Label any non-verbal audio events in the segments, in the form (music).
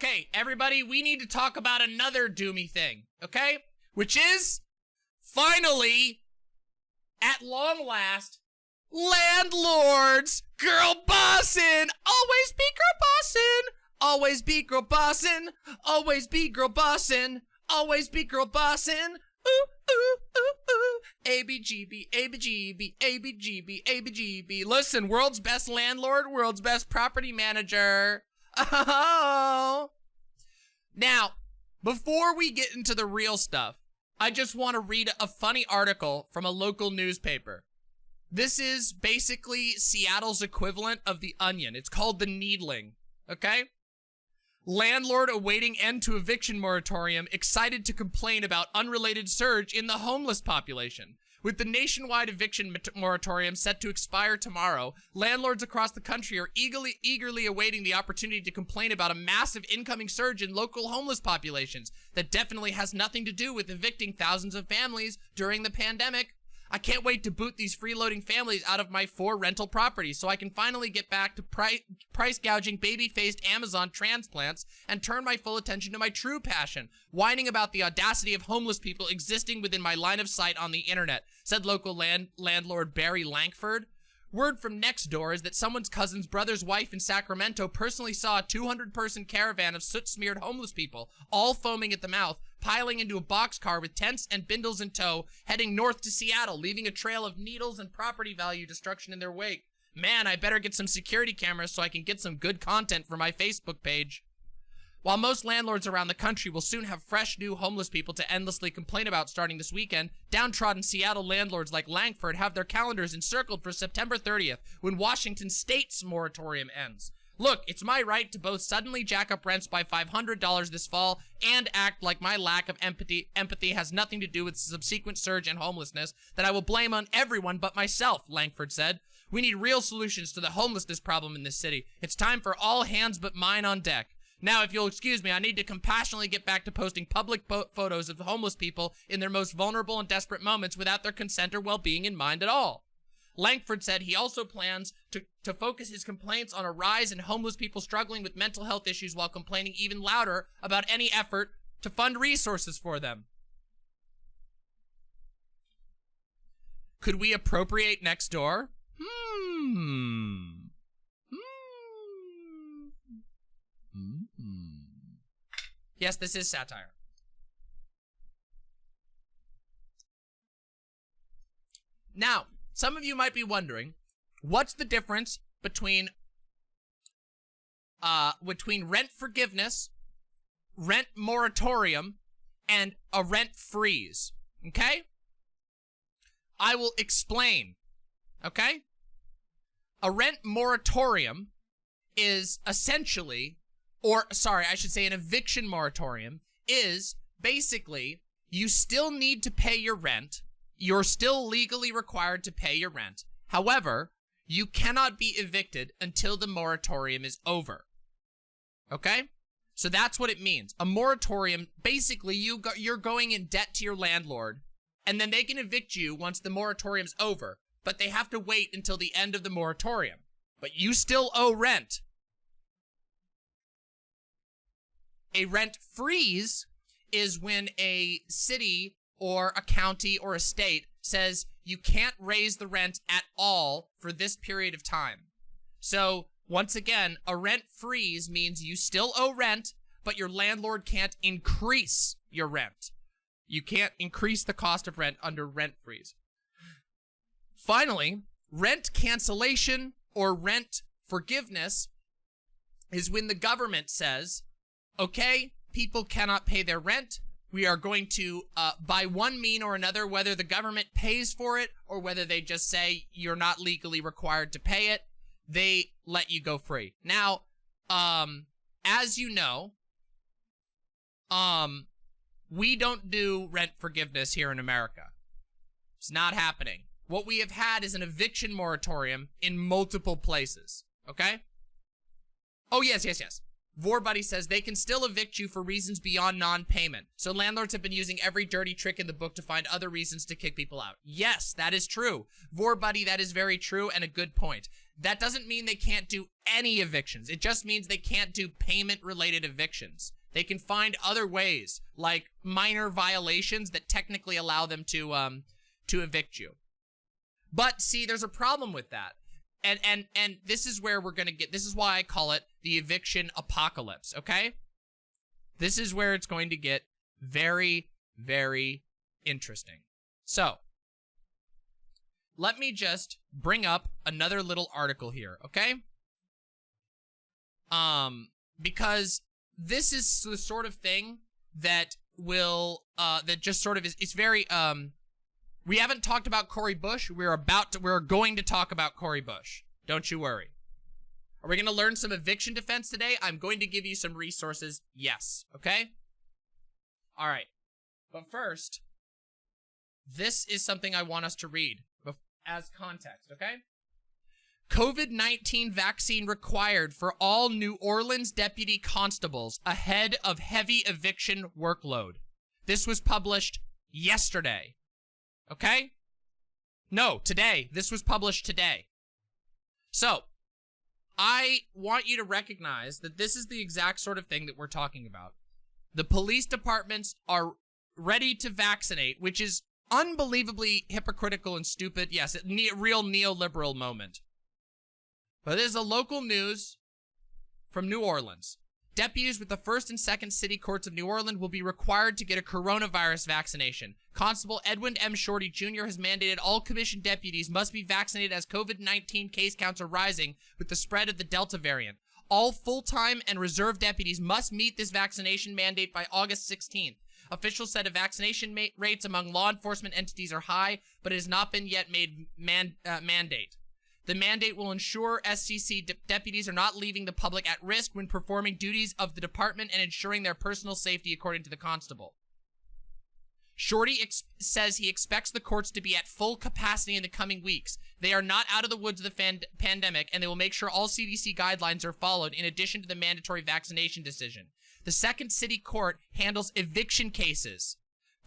Okay, everybody, we need to talk about another doomy thing, okay? Which is, finally, at long last, landlords, girl bossin', always be girl bossin', always be girl bossin', always be girl bossin', always be girl bossin', ooh, ooh, ooh, ooh. Listen, world's best landlord, world's best property manager. Oh. Now, before we get into the real stuff, I just want to read a funny article from a local newspaper. This is basically Seattle's equivalent of The Onion. It's called The Needling, okay? Landlord awaiting end to eviction moratorium excited to complain about unrelated surge in the homeless population. With the nationwide eviction moratorium set to expire tomorrow, landlords across the country are eagerly, eagerly awaiting the opportunity to complain about a massive incoming surge in local homeless populations that definitely has nothing to do with evicting thousands of families during the pandemic. I can't wait to boot these freeloading families out of my four rental properties so I can finally get back to pri price gouging baby-faced Amazon transplants and turn my full attention to my true passion, whining about the audacity of homeless people existing within my line of sight on the internet, said local land landlord Barry Lankford. Word from next door is that someone's cousin's brother's wife in Sacramento personally saw a 200-person caravan of soot-smeared homeless people, all foaming at the mouth, piling into a boxcar with tents and bindles in tow, heading north to Seattle, leaving a trail of needles and property value destruction in their wake. Man, I better get some security cameras so I can get some good content for my Facebook page. While most landlords around the country will soon have fresh new homeless people to endlessly complain about starting this weekend, downtrodden Seattle landlords like Lankford have their calendars encircled for September 30th, when Washington State's moratorium ends. Look, it's my right to both suddenly jack up rents by $500 this fall and act like my lack of empathy empathy has nothing to do with the subsequent surge in homelessness that I will blame on everyone but myself, Lankford said. We need real solutions to the homelessness problem in this city. It's time for all hands but mine on deck. Now, if you'll excuse me, I need to compassionately get back to posting public photos of homeless people in their most vulnerable and desperate moments without their consent or well-being in mind at all. Lankford said he also plans to, to focus his complaints on a rise in homeless people struggling with mental health issues while complaining even louder about any effort to fund resources for them. Could we appropriate next door? Hmm. Yes, this is satire. Now, some of you might be wondering, what's the difference between uh, between rent forgiveness, rent moratorium, and a rent freeze, okay? I will explain, okay? A rent moratorium is essentially or sorry, I should say an eviction moratorium, is basically you still need to pay your rent. You're still legally required to pay your rent. However, you cannot be evicted until the moratorium is over. Okay? So that's what it means. A moratorium, basically you go, you're going in debt to your landlord and then they can evict you once the moratorium's over, but they have to wait until the end of the moratorium. But you still owe rent. A rent freeze is when a city or a county or a state says you can't raise the rent at all for this period of time. So once again, a rent freeze means you still owe rent, but your landlord can't increase your rent. You can't increase the cost of rent under rent freeze. Finally, rent cancellation or rent forgiveness is when the government says, okay, people cannot pay their rent. We are going to, uh, by one mean or another, whether the government pays for it or whether they just say you're not legally required to pay it, they let you go free. Now, um, as you know, um, we don't do rent forgiveness here in America. It's not happening. What we have had is an eviction moratorium in multiple places, okay? Oh, yes, yes, yes. Vorbuddy says they can still evict you for reasons beyond non-payment. So landlords have been using every dirty trick in the book to find other reasons to kick people out. Yes, that is true. Vorbuddy, that is very true and a good point. That doesn't mean they can't do any evictions. It just means they can't do payment-related evictions. They can find other ways, like minor violations that technically allow them to, um, to evict you. But see, there's a problem with that. And and and this is where we're gonna get this is why I call it the eviction apocalypse, okay? This is where it's going to get very, very interesting. So let me just bring up another little article here, okay? Um, because this is the sort of thing that will, uh, that just sort of is, it's very, um, we haven't talked about Cori Bush. We're about to, we're going to talk about Cori Bush. Don't you worry. Are we going to learn some eviction defense today? I'm going to give you some resources. Yes. Okay? All right. But first, this is something I want us to read as context, okay? COVID-19 vaccine required for all New Orleans deputy constables ahead of heavy eviction workload. This was published yesterday. Okay? No, today. This was published today. So, I want you to recognize that this is the exact sort of thing that we're talking about. The police departments are ready to vaccinate, which is unbelievably hypocritical and stupid. Yes, a ne real neoliberal moment. But this is a local news from New Orleans. Deputies with the first and second city courts of New Orleans will be required to get a coronavirus vaccination. Constable Edwin M. Shorty Jr. has mandated all commissioned deputies must be vaccinated as COVID-19 case counts are rising with the spread of the Delta variant. All full-time and reserve deputies must meet this vaccination mandate by August 16th. Officials said vaccination rates among law enforcement entities are high, but it has not been yet made man uh, mandate. The mandate will ensure SCC de deputies are not leaving the public at risk when performing duties of the department and ensuring their personal safety according to the constable. Shorty says he expects the courts to be at full capacity in the coming weeks. They are not out of the woods of the pandemic, and they will make sure all CDC guidelines are followed in addition to the mandatory vaccination decision. The Second City Court handles eviction cases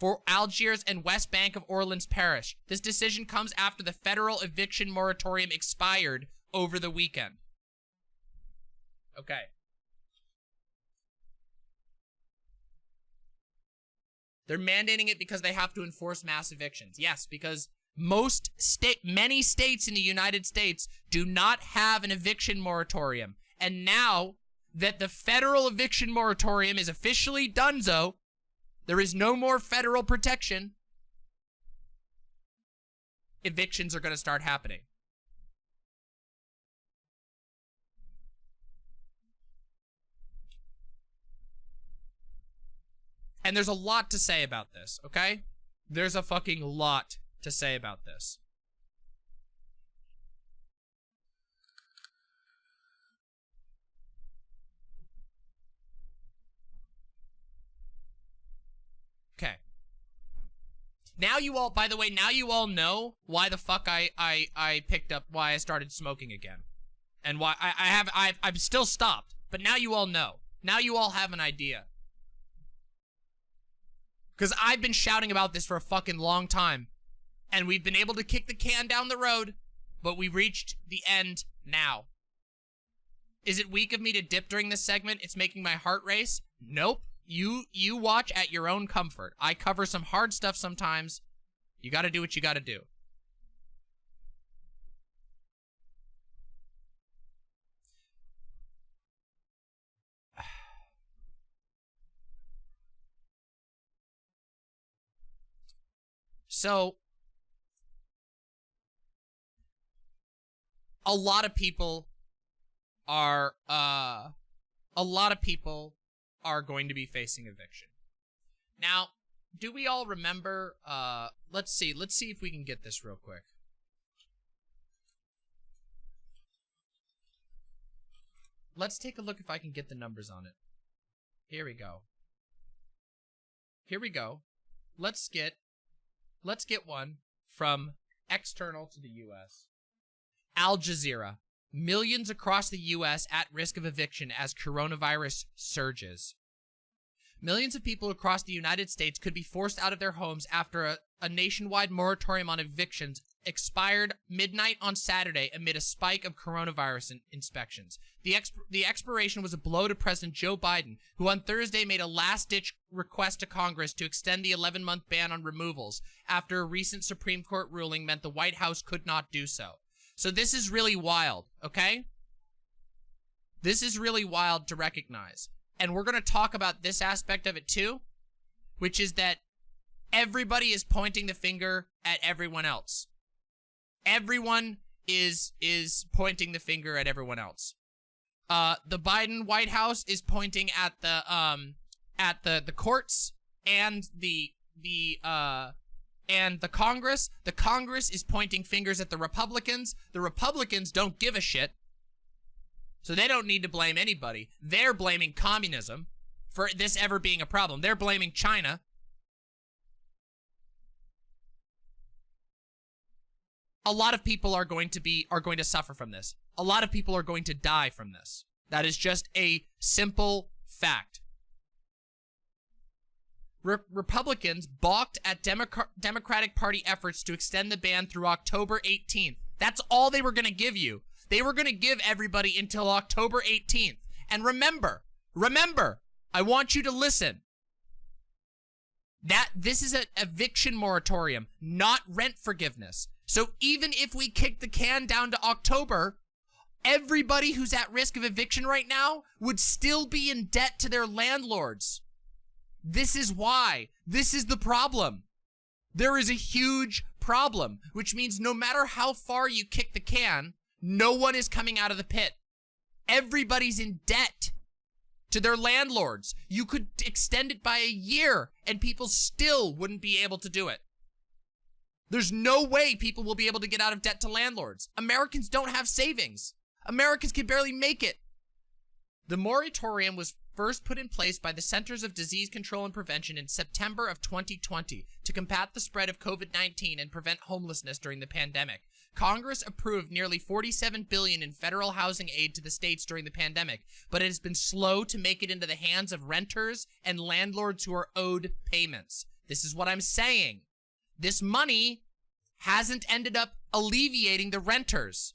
for Algiers and West Bank of Orleans Parish. This decision comes after the federal eviction moratorium expired over the weekend. Okay. They're mandating it because they have to enforce mass evictions. Yes, because most state, many states in the United States do not have an eviction moratorium. And now that the federal eviction moratorium is officially donezo, there is no more federal protection. Evictions are going to start happening. And there's a lot to say about this, okay? There's a fucking lot to say about this. Now you all, by the way, now you all know why the fuck I, I, I picked up, why I started smoking again. And why I, I have, I've, I've still stopped. But now you all know. Now you all have an idea. Because I've been shouting about this for a fucking long time. And we've been able to kick the can down the road, but we reached the end now. Is it weak of me to dip during this segment? It's making my heart race? Nope. You you watch at your own comfort. I cover some hard stuff sometimes. You got to do what you got to do. (sighs) So, a lot of people are, uh, a lot of people are going to be facing eviction. Now, do we all remember, uh, let's see, let's see if we can get this real quick. Let's take a look if I can get the numbers on it. Here we go. Here we go. Let's get, let's get one from external to the US. Al Jazeera. Millions across the U.S. at risk of eviction as coronavirus surges. Millions of people across the United States could be forced out of their homes after a, a nationwide moratorium on evictions expired midnight on Saturday amid a spike of coronavirus in inspections. The, exp the expiration was a blow to President Joe Biden, who on Thursday made a last-ditch request to Congress to extend the 11-month ban on removals after a recent Supreme Court ruling meant the White House could not do so. So this is really wild, okay? This is really wild to recognize. And we're going to talk about this aspect of it too, which is that everybody is pointing the finger at everyone else. Everyone is is pointing the finger at everyone else. Uh, the Biden White House is pointing at the um at the the courts and the the uh and the Congress. The Congress is pointing fingers at the Republicans. The Republicans don't give a shit. So they don't need to blame anybody. They're blaming communism for this ever being a problem. They're blaming China. A lot of people are going to be are going to suffer from this. A lot of people are going to die from this. That is just a simple fact. Re Republicans balked at Democ Democratic Party efforts to extend the ban through October 18th. That's all they were going to give you. They were going to give everybody until October 18th. And remember, remember, I want you to listen. That this is an eviction moratorium, not rent forgiveness. So even if we kick the can down to October, everybody who's at risk of eviction right now would still be in debt to their landlords. This is why. This is the problem. There is a huge problem, which means no matter how far you kick the can, no one is coming out of the pit. Everybody's in debt to their landlords. You could extend it by a year and people still wouldn't be able to do it. There's no way people will be able to get out of debt to landlords. Americans don't have savings. Americans can barely make it. The moratorium was first put in place by the Centers of Disease Control and Prevention in September of 2020 to combat the spread of COVID-19 and prevent homelessness during the pandemic. Congress approved nearly 47 billion in federal housing aid to the states during the pandemic, but it has been slow to make it into the hands of renters and landlords who are owed payments. This is what I'm saying. This money hasn't ended up alleviating the renters.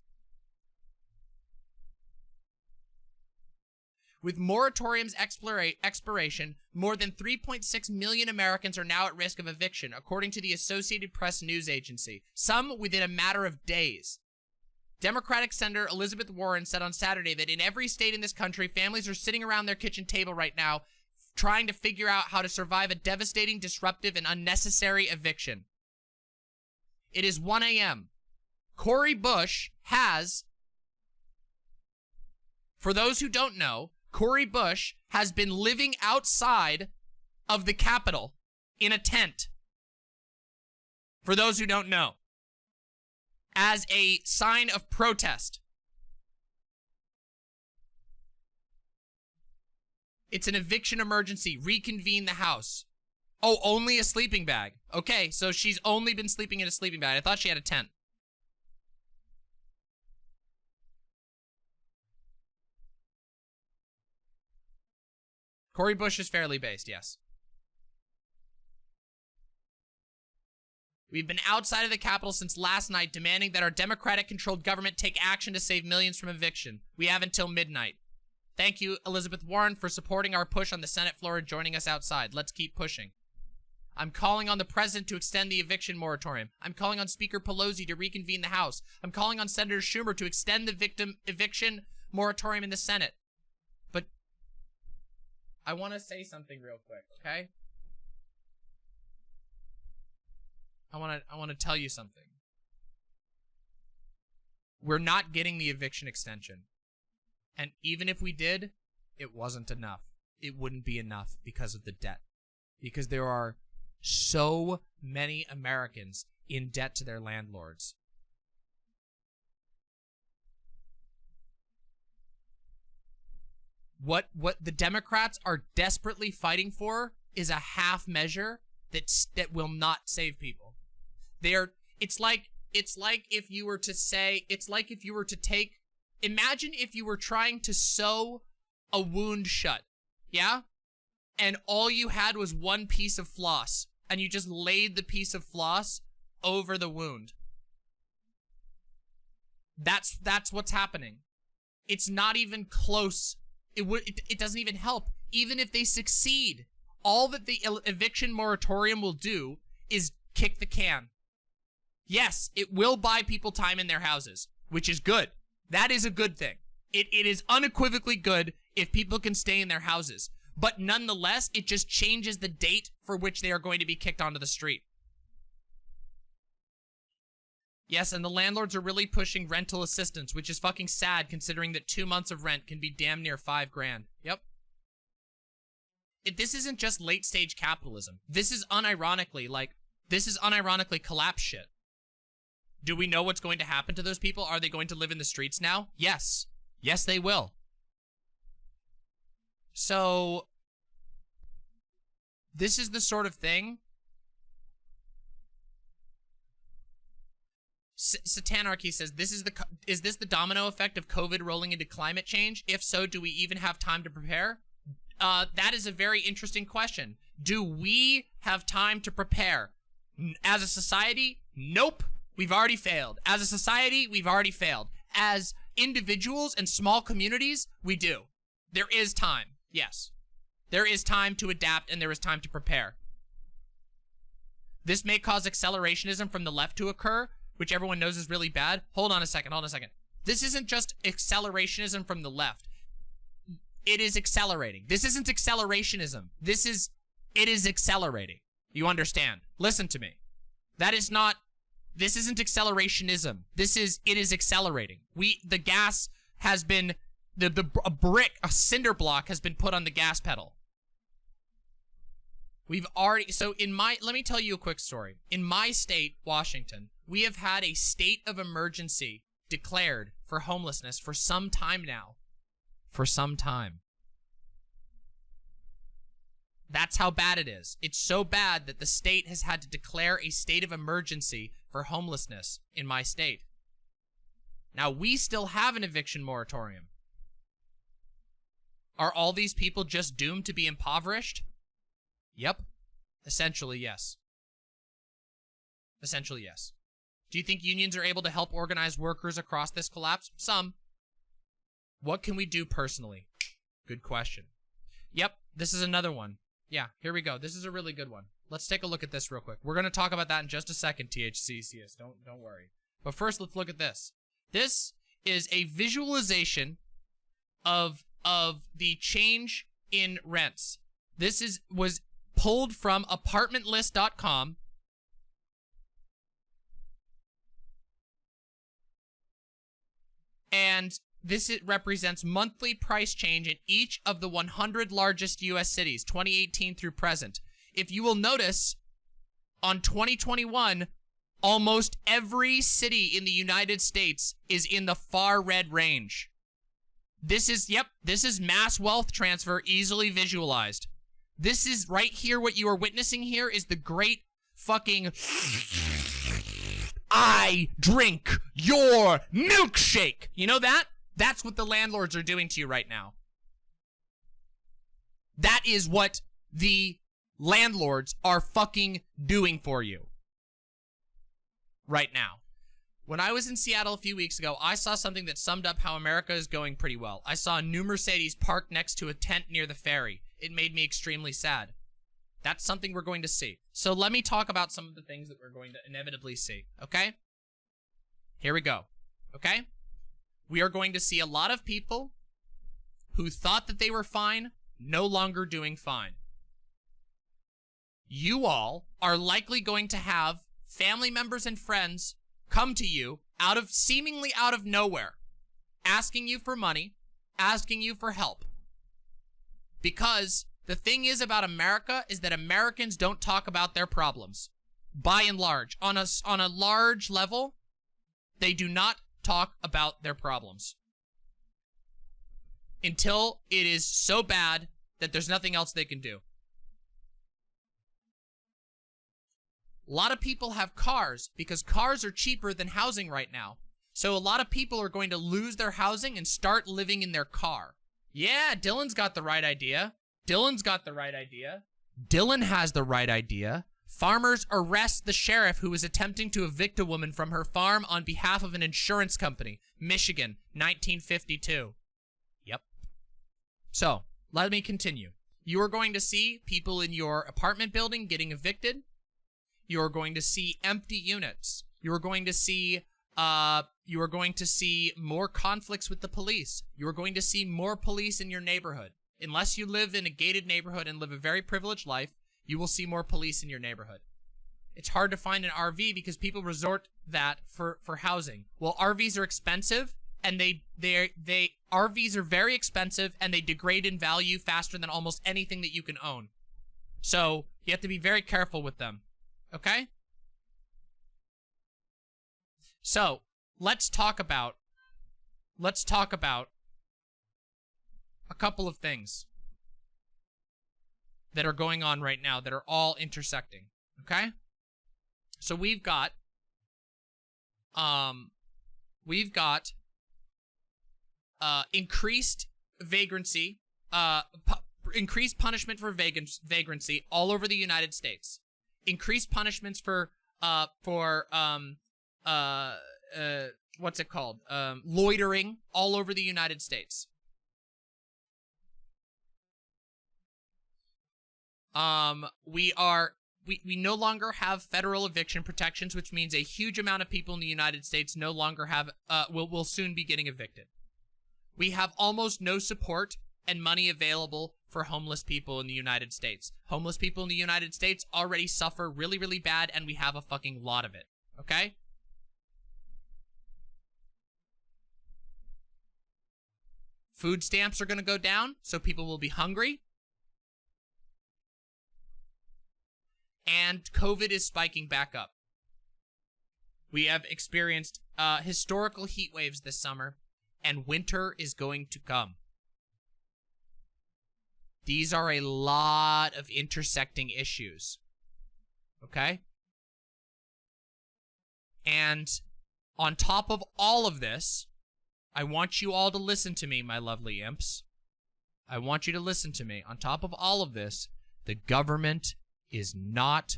With moratorium's expiration, more than 3.6 million Americans are now at risk of eviction, according to the Associated Press news agency, some within a matter of days. Democratic Senator Elizabeth Warren said on Saturday that in every state in this country, families are sitting around their kitchen table right now trying to figure out how to survive a devastating, disruptive, and unnecessary eviction. It is 1 a.m. Cori Bush has, for those who don't know, Cori Bush has been living outside of the Capitol in a tent. For those who don't know, as a sign of protest. It's an eviction emergency. Reconvene the house. Oh, only a sleeping bag. Okay, so she's only been sleeping in a sleeping bag. I thought she had a tent. Cori Bush is fairly based, yes. We've been outside of the Capitol since last night demanding that our Democratic-controlled government take action to save millions from eviction. We have until midnight. Thank you, Elizabeth Warren, for supporting our push on the Senate floor and joining us outside. Let's keep pushing. I'm calling on the president to extend the eviction moratorium. I'm calling on Speaker Pelosi to reconvene the House. I'm calling on Senator Schumer to extend the victim eviction moratorium in the Senate. I want to say something real quick, okay? I want to I want to tell you something. We're not getting the eviction extension. And even if we did, it wasn't enough. It wouldn't be enough because of the debt. Because there are so many Americans in debt to their landlords. What what the Democrats are desperately fighting for is a half measure that that will not save people. They're it's like it's like if you were to say it's like if you were to take imagine if you were trying to sew a wound shut, yeah? And all you had was one piece of floss, and you just laid the piece of floss over the wound. That's that's what's happening. It's not even close. It would it, it doesn't even help. Even if they succeed, all that the eviction moratorium will do is kick the can. Yes, it will buy people time in their houses, which is good. That is a good thing. It, it is unequivocally good if people can stay in their houses. But nonetheless, it just changes the date for which they are going to be kicked onto the street. Yes, and the landlords are really pushing rental assistance, which is fucking sad considering that two months of rent can be damn near five grand. Yep. It, this isn't just late stage capitalism. This is unironically, like, this is unironically collapse shit. Do we know what's going to happen to those people? Are they going to live in the streets now? Yes. Yes, they will. So, this is the sort of thing Satanarchy says, "This is the is this the domino effect of COVID rolling into climate change? If so, do we even have time to prepare?" Uh, that is a very interesting question. Do we have time to prepare? As a society, nope. We've already failed. As a society, we've already failed. As individuals and small communities, we do. There is time. Yes. There is time to adapt and there is time to prepare. This may cause accelerationism from the left to occur, which everyone knows is really bad. Hold on a second, hold on a second. This isn't just accelerationism from the left. It is accelerating. This isn't accelerationism. This is, it is accelerating. You understand? Listen to me. That is not, this isn't accelerationism. This is, it is accelerating. We, the gas has been, the, the, a brick, a cinder block has been put on the gas pedal. We've already, so in my, let me tell you a quick story. In my state, Washington, we have had a state of emergency declared for homelessness for some time now. For some time. That's how bad it is. It's so bad that the state has had to declare a state of emergency for homelessness in my state. Now, we still have an eviction moratorium. Are all these people just doomed to be impoverished? Yep. Essentially, yes. Essentially, yes. Do you think unions are able to help organize workers across this collapse? Some. What can we do personally? Good question. Yep, this is another one. Yeah, here we go. This is a really good one. Let's take a look at this real quick. We're going to talk about that in just a second, THCCS. Don't don't worry. But first, let's look at this. This is a visualization of of the change in rents. This is was pulled from apartmentlist.com and this represents monthly price change in each of the 100 largest U.S. cities, 2018 through present. If you will notice, on 2021, almost every city in the United States is in the far red range. This is, yep, this is mass wealth transfer easily visualized. This is right here, what you are witnessing here is the great fucking I drink your milkshake. You know that? That's what the landlords are doing to you right now. That is what the landlords are fucking doing for you. Right now. When I was in Seattle a few weeks ago, I saw something that summed up how America is going pretty well. I saw a new Mercedes parked next to a tent near the ferry. It made me extremely sad. That's something we're going to see. So let me talk about some of the things that we're going to inevitably see, okay? Here we go, okay? We are going to see a lot of people who thought that they were fine, no longer doing fine. You all are likely going to have family members and friends come to you out of seemingly out of nowhere, asking you for money, asking you for help. Because the thing is about America is that Americans don't talk about their problems. By and large. On a, on a large level, they do not talk about their problems. Until it is so bad that there's nothing else they can do. A lot of people have cars because cars are cheaper than housing right now. So a lot of people are going to lose their housing and start living in their car. Yeah, Dylan's got the right idea. Dylan's got the right idea. Dylan has the right idea. Farmers arrest the sheriff who is attempting to evict a woman from her farm on behalf of an insurance company. Michigan, 1952. Yep. So, let me continue. You are going to see people in your apartment building getting evicted. You're going to see empty units. You're going to see uh, you are going to see more conflicts with the police. You are going to see more police in your neighborhood. Unless you live in a gated neighborhood and live a very privileged life, you will see more police in your neighborhood. It's hard to find an RV because people resort that for, for housing. Well, RVs are expensive and they they they RVs are very expensive and they degrade in value faster than almost anything that you can own. So, you have to be very careful with them. Okay? So, let's talk about let's talk about a couple of things that are going on right now that are all intersecting, okay? So we've got um we've got uh increased vagrancy, uh pu increased punishment for vagrancy all over the United States. Increased punishments for uh for um uh, uh, what's it called? Um, loitering all over the United States. Um, we are we, we no longer have federal eviction protections, which means a huge amount of people in the United States no longer have uh will will soon be getting evicted. We have almost no support and money available for homeless people in the United States. Homeless people in the United States already suffer really, really bad, and we have a fucking lot of it. Okay? Food stamps are going to go down, so people will be hungry. And COVID is spiking back up. We have experienced uh, historical heat waves this summer, and winter is going to come. These are a lot of intersecting issues. Okay? And on top of all of this, I want you all to listen to me, my lovely imps. I want you to listen to me. On top of all of this, the government is not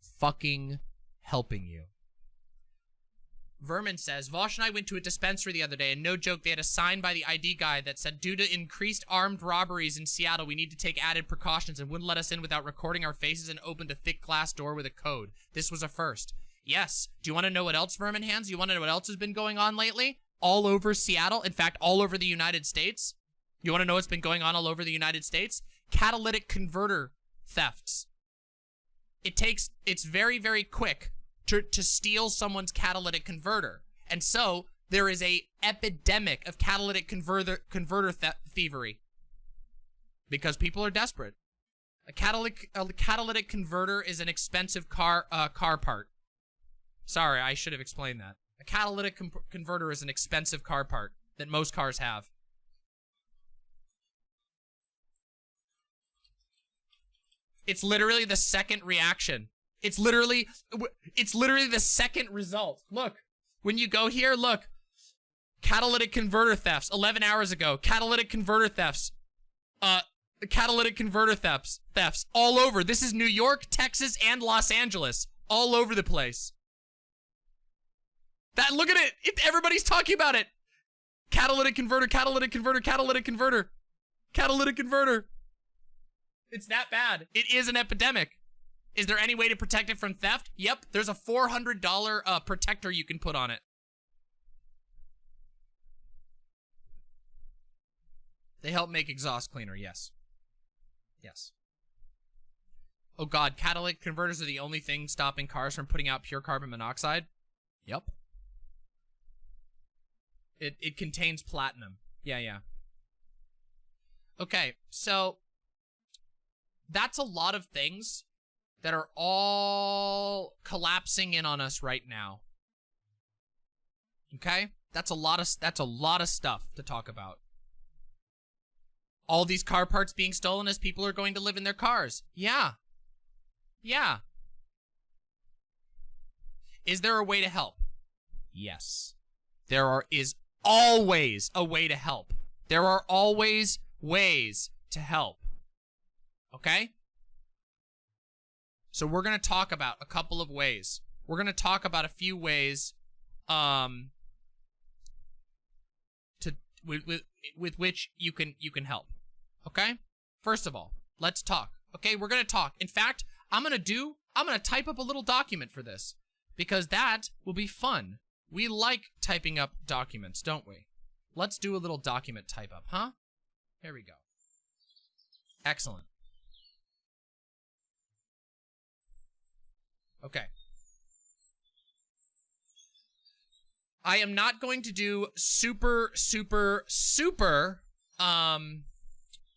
fucking helping you. Vermin says, Vosh and I went to a dispensary the other day, and no joke, they had a sign by the ID guy that said, due to increased armed robberies in Seattle, we need to take added precautions and wouldn't let us in without recording our faces and opened a thick glass door with a code. This was a first. Yes. Do you want to know what else, Vermin Hands? You want to know what else has been going on lately? all over Seattle, in fact, all over the United States. You want to know what's been going on all over the United States? Catalytic converter thefts. It takes, it's very, very quick to, to steal someone's catalytic converter. And so there is a epidemic of catalytic converter, converter thievery because people are desperate. A catalytic, a catalytic converter is an expensive car, uh, car part. Sorry, I should have explained that. A catalytic converter is an expensive car part that most cars have. It's literally the second reaction. It's literally, it's literally the second result. Look, when you go here, look. Catalytic converter thefts, 11 hours ago. Catalytic converter thefts. Uh, catalytic converter thefts, thefts all over. This is New York, Texas, and Los Angeles. All over the place. That look at it. it. Everybody's talking about it. Catalytic converter, catalytic converter, catalytic converter, catalytic converter. It's that bad. It is an epidemic. Is there any way to protect it from theft? Yep, there's a $400 uh, protector you can put on it. They help make exhaust cleaner, yes. Yes. Oh god, catalytic converters are the only thing stopping cars from putting out pure carbon monoxide? Yep. It it contains platinum. Yeah, yeah. Okay, so that's a lot of things that are all collapsing in on us right now. Okay? That's a lot of that's a lot of stuff to talk about. All these car parts being stolen as people are going to live in their cars. Yeah. Yeah. Is there a way to help? Yes. there are is always a way to help. There are always ways to help. Okay? So we're going to talk about a couple of ways. We're going to talk about a few ways um to with, with with which you can you can help. Okay? First of all, let's talk. Okay, we're going to talk. In fact, I'm going to do I'm going to type up a little document for this because that will be fun. We like typing up documents, don't we? Let's do a little document type up, huh? Here we go. Excellent. Okay. I am not going to do super, super, super um,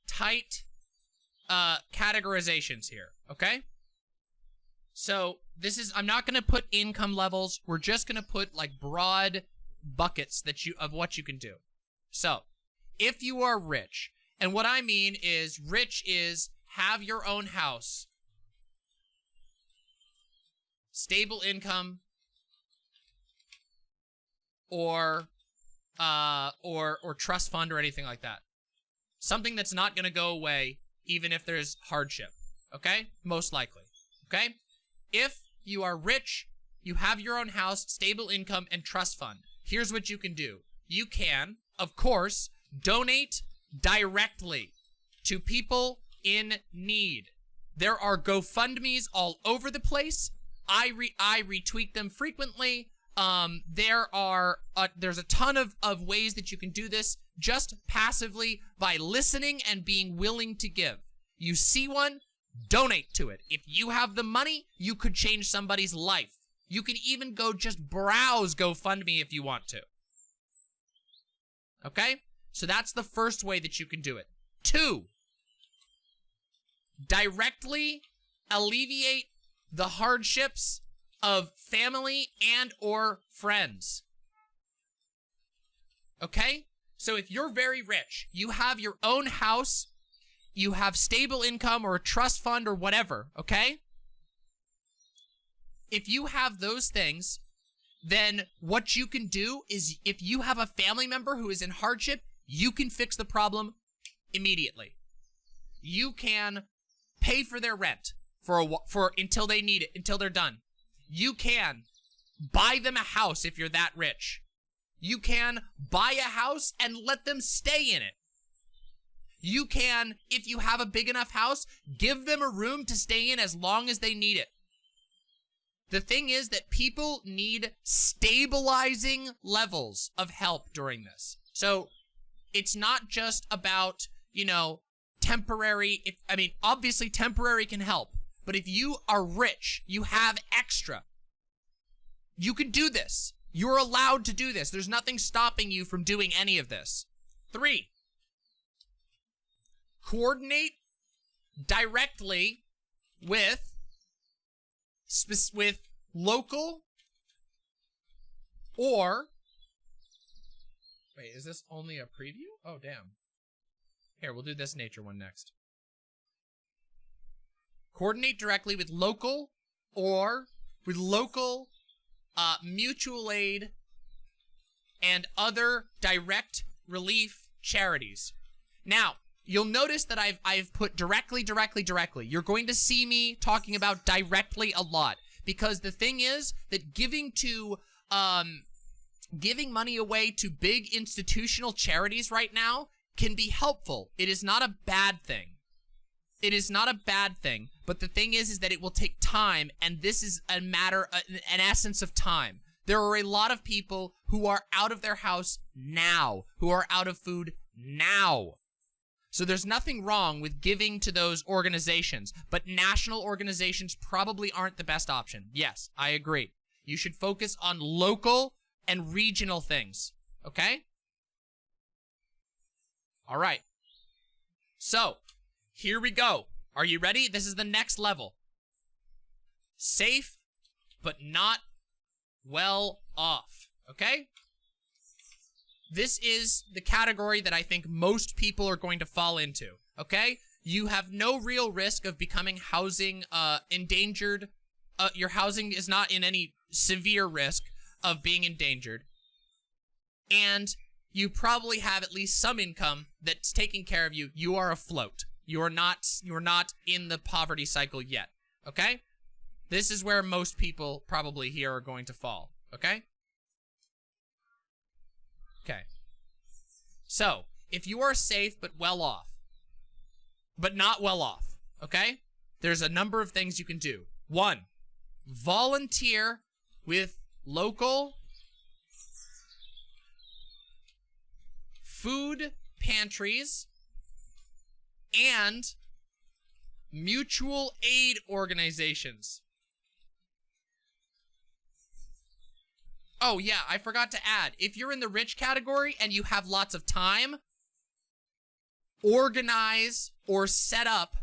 tight uh, categorizations here, okay? So this is, I'm not going to put income levels. We're just going to put like broad buckets that you, of what you can do. So if you are rich, and what I mean is rich is have your own house, stable income, or uh, or or trust fund or anything like that. Something that's not going to go away even if there's hardship. Okay? Most likely. Okay? If you are rich, you have your own house, stable income, and trust fund. Here's what you can do. You can, of course, donate directly to people in need. There are GoFundMe's all over the place. I re I retweet them frequently. Um, there are uh, there's a ton of, of ways that you can do this just passively by listening and being willing to give. You see one, donate to it. If you have the money, you could change somebody's life. You can even go just browse GoFundMe if you want to. Okay? So that's the first way that you can do it. Two, directly alleviate the hardships of family and or friends. Okay? So if you're very rich, you have your own house, you have stable income or a trust fund or whatever, okay? If you have those things, then what you can do is if you have a family member who is in hardship, you can fix the problem immediately. You can pay for their rent for a, for until they need it, until they're done. You can buy them a house if you're that rich. You can buy a house and let them stay in it. You can, if you have a big enough house, give them a room to stay in as long as they need it. The thing is that people need stabilizing levels of help during this. So it's not just about, you know, temporary, if, I mean, obviously temporary can help, but if you are rich, you have extra, you can do this. You're allowed to do this. There's nothing stopping you from doing any of this. Three, coordinate directly with with local or wait is this only a preview oh damn here we'll do this nature one next coordinate directly with local or with local uh, mutual aid and other direct relief charities now you'll notice that I've I've put directly, directly, directly. You're going to see me talking about directly a lot because the thing is that giving to um giving money away to big institutional charities right now can be helpful. It is not a bad thing. It is not a bad thing, but the thing is is that it will take time and this is a matter uh, an essence of time. There are a lot of people who are out of their house now, who are out of food now. So there's nothing wrong with giving to those organizations, but national organizations probably aren't the best option. Yes, I agree. You should focus on local and regional things, okay? All right. So, here we go. Are you ready? This is the next level. Safe, but not well off, okay? This is the category that I think most people are going to fall into, okay? You have no real risk of becoming housing uh, endangered. Uh, your housing is not in any severe risk of being endangered. and you probably have at least some income that's taking care of you. You are afloat. You're not you're not in the poverty cycle yet. Okay? This is where most people probably here are going to fall. Okay? Okay. So, if you are safe but well off, but not well off, okay? There's a number of things you can do. One, volunteer with local food pantries and mutual aid organizations. Oh, yeah, I forgot to add. If you're in the rich category and you have lots of time, organize or set up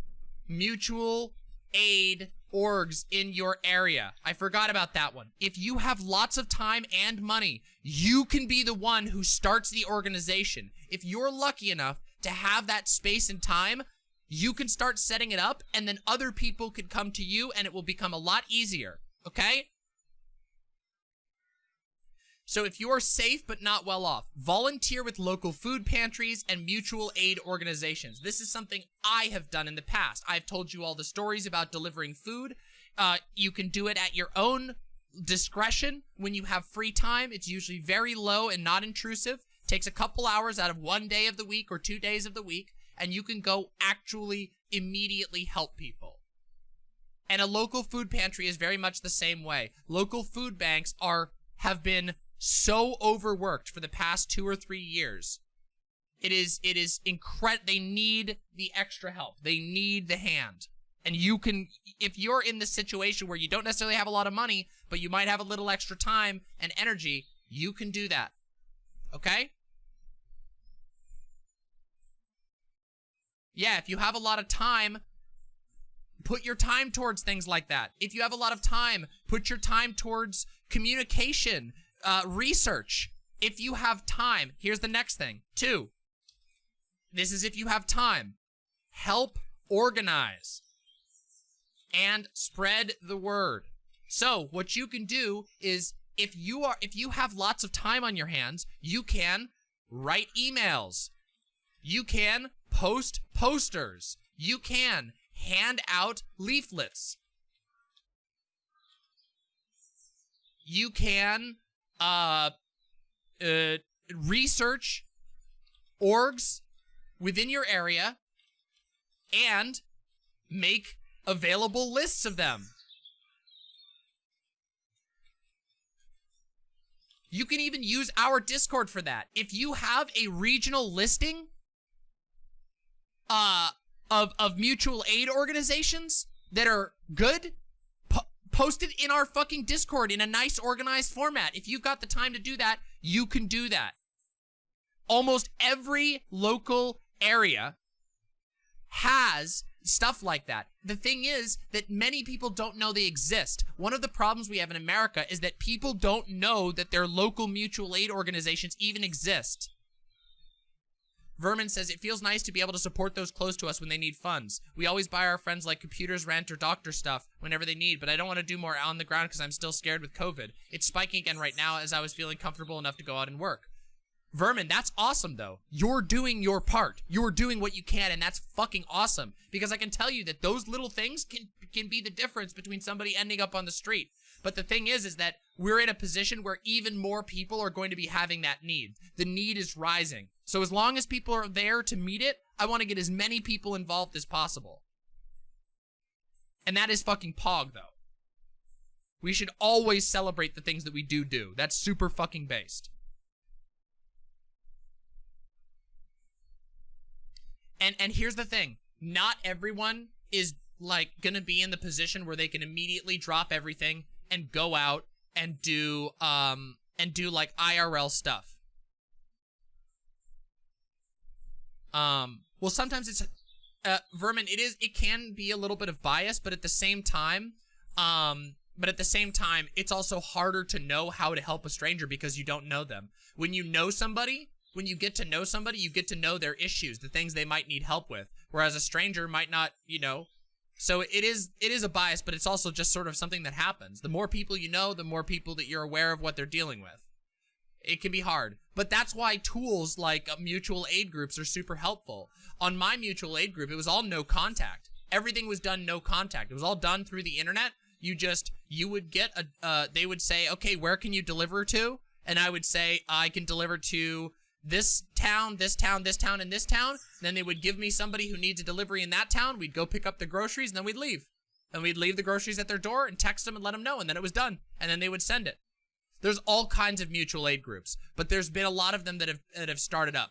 mutual aid orgs in your area. I forgot about that one. If you have lots of time and money, you can be the one who starts the organization. If you're lucky enough to have that space and time, you can start setting it up and then other people can come to you and it will become a lot easier. Okay? So if you're safe but not well off, volunteer with local food pantries and mutual aid organizations. This is something I have done in the past. I've told you all the stories about delivering food. Uh, you can do it at your own discretion when you have free time. It's usually very low and not intrusive. Takes a couple hours out of one day of the week or two days of the week, and you can go actually immediately help people. And a local food pantry is very much the same way. Local food banks are have been so overworked for the past two or three years. It is, it is incredible. They need the extra help. They need the hand. And you can, if you're in the situation where you don't necessarily have a lot of money, but you might have a little extra time and energy, you can do that. Okay? Yeah, if you have a lot of time, put your time towards things like that. If you have a lot of time, put your time towards communication, uh, research. If you have time, here's the next thing. Two, this is if you have time. Help organize and spread the word. So what you can do is if you are if you have lots of time on your hands, you can write emails. You can post posters. You can hand out leaflets. You can uh, uh, research orgs within your area and make available lists of them. You can even use our Discord for that. If you have a regional listing uh, of, of mutual aid organizations that are good, Post it in our fucking Discord in a nice organized format. If you've got the time to do that, you can do that. Almost every local area has stuff like that. The thing is that many people don't know they exist. One of the problems we have in America is that people don't know that their local mutual aid organizations even exist. Vermin says, it feels nice to be able to support those close to us when they need funds. We always buy our friends like computers, rent, or doctor stuff whenever they need, but I don't want to do more on the ground because I'm still scared with COVID. It's spiking again right now as I was feeling comfortable enough to go out and work. Vermin, that's awesome though. You're doing your part. You're doing what you can and that's fucking awesome. Because I can tell you that those little things can can be the difference between somebody ending up on the street. But the thing is, is that we're in a position where even more people are going to be having that need. The need is rising. So as long as people are there to meet it, I want to get as many people involved as possible. And that is fucking Pog, though. We should always celebrate the things that we do do. That's super fucking based. And and here's the thing. Not everyone is like gonna be in the position where they can immediately drop everything and go out and do um and do like IRL stuff. Um well sometimes it's uh vermin it is it can be a little bit of bias but at the same time um but at the same time it's also harder to know how to help a stranger because you don't know them. When you know somebody, when you get to know somebody, you get to know their issues, the things they might need help with. Whereas a stranger might not, you know, so it is it is a bias, but it's also just sort of something that happens. The more people you know, the more people that you're aware of what they're dealing with. It can be hard. But that's why tools like uh, mutual aid groups are super helpful. On my mutual aid group, it was all no contact. Everything was done no contact. It was all done through the internet. You just, you would get a, uh, they would say, okay, where can you deliver to? And I would say, I can deliver to this town, this town, this town, and this town. Then they would give me somebody who needs a delivery in that town. We'd go pick up the groceries and then we'd leave. And we'd leave the groceries at their door and text them and let them know. And then it was done. And then they would send it. There's all kinds of mutual aid groups, but there's been a lot of them that have, that have started up.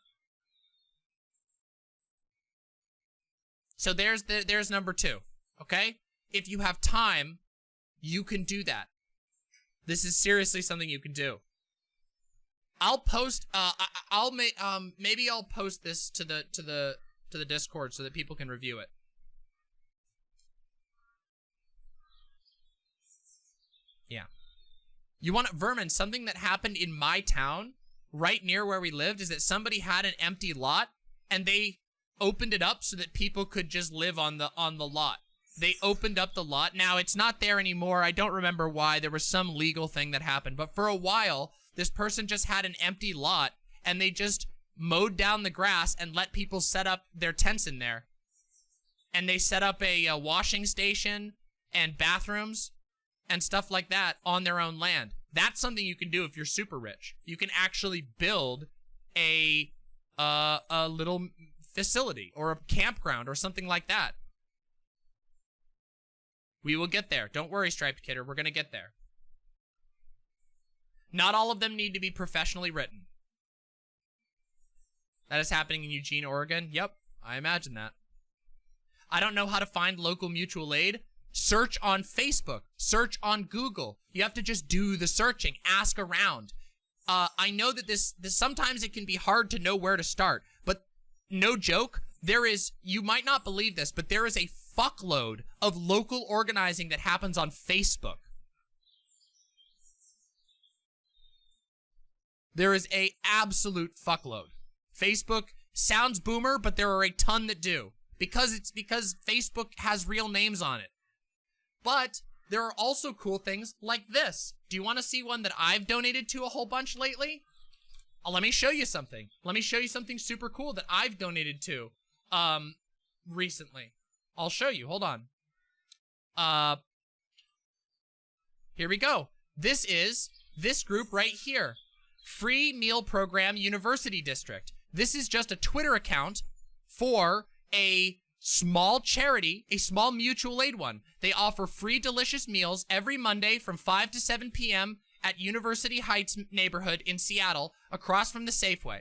So there's the, there's number two, okay? If you have time, you can do that. This is seriously something you can do. I'll post. Uh, I, will make. Um, maybe I'll post this to the to the to the Discord so that people can review it. Yeah. You want vermin? Something that happened in my town, right near where we lived, is that somebody had an empty lot and they opened it up so that people could just live on the on the lot. They opened up the lot. Now it's not there anymore. I don't remember why. There was some legal thing that happened, but for a while this person just had an empty lot and they just mowed down the grass and let people set up their tents in there. And they set up a, a washing station and bathrooms and stuff like that on their own land. That's something you can do if you're super rich. You can actually build a uh, a little facility or a campground or something like that. We will get there. Don't worry, Striped Kidder. We're going to get there. Not all of them need to be professionally written. That is happening in Eugene, Oregon. Yep, I imagine that. I don't know how to find local mutual aid. Search on Facebook. Search on Google. You have to just do the searching. Ask around. Uh, I know that this, this sometimes it can be hard to know where to start, but no joke, there is, you might not believe this, but there is a fuckload of local organizing that happens on Facebook. There is a absolute fuckload. Facebook sounds boomer, but there are a ton that do. Because it's because Facebook has real names on it. But there are also cool things like this. Do you want to see one that I've donated to a whole bunch lately? Uh, let me show you something. Let me show you something super cool that I've donated to um recently. I'll show you. Hold on. Uh Here we go. This is this group right here. Free Meal Program University District. This is just a Twitter account for a small charity, a small mutual aid one. They offer free delicious meals every Monday from 5 to 7 p.m. at University Heights neighborhood in Seattle across from the Safeway.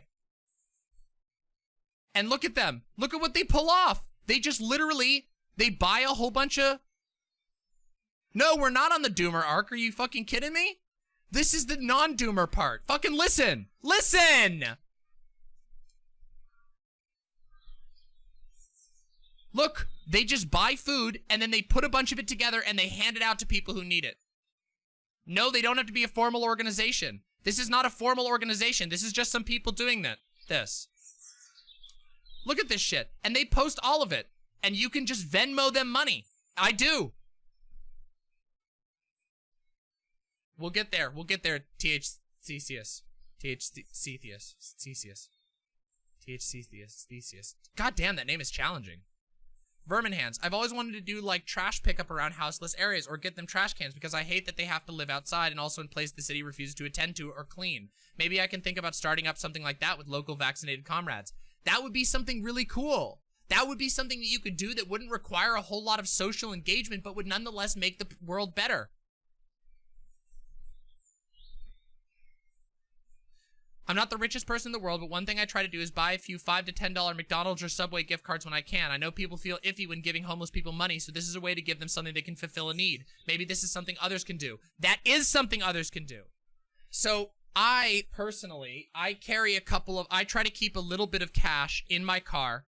And look at them. Look at what they pull off. They just literally, they buy a whole bunch of... No, we're not on the Doomer arc. Are you fucking kidding me? This is the non-doomer part. Fucking listen. Listen! Look, they just buy food and then they put a bunch of it together and they hand it out to people who need it. No, they don't have to be a formal organization. This is not a formal organization. This is just some people doing that. This. Look at this shit. And they post all of it. And you can just Venmo them money. I do. We'll get there. We'll get there, TH Theseus. TH Theseus. Theseus. TH Theseus. Theseus. God damn, that name is challenging. Vermin hands. I've always wanted to do like trash pickup around houseless areas or get them trash cans because I hate that they have to live outside and also in place the city refuses to attend to or clean. Maybe I can think about starting up something like that with local vaccinated comrades. That would be something really cool. That would be something that you could do that wouldn't require a whole lot of social engagement but would nonetheless make the world better. I'm not the richest person in the world, but one thing I try to do is buy a few 5 to $10 McDonald's or Subway gift cards when I can. I know people feel iffy when giving homeless people money, so this is a way to give them something they can fulfill a need. Maybe this is something others can do. That is something others can do. So I, personally, I carry a couple of, I try to keep a little bit of cash in my car.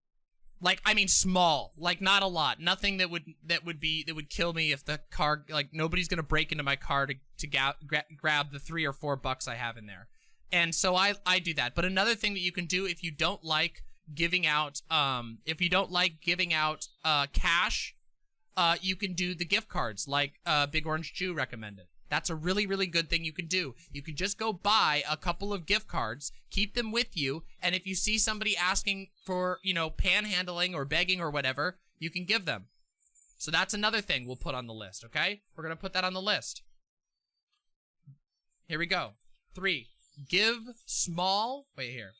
Like, I mean small, like not a lot. Nothing that would, that would be, that would kill me if the car, like nobody's gonna break into my car to, to gra grab the three or four bucks I have in there. And so I, I do that. But another thing that you can do if you don't like giving out, um, if you don't like giving out uh, cash, uh, you can do the gift cards like uh, Big Orange Jew recommended. That's a really, really good thing you can do. You can just go buy a couple of gift cards, keep them with you, and if you see somebody asking for, you know, panhandling or begging or whatever, you can give them. So that's another thing we'll put on the list, okay? We're to put that on the list. Here we go. Three, give small, wait here.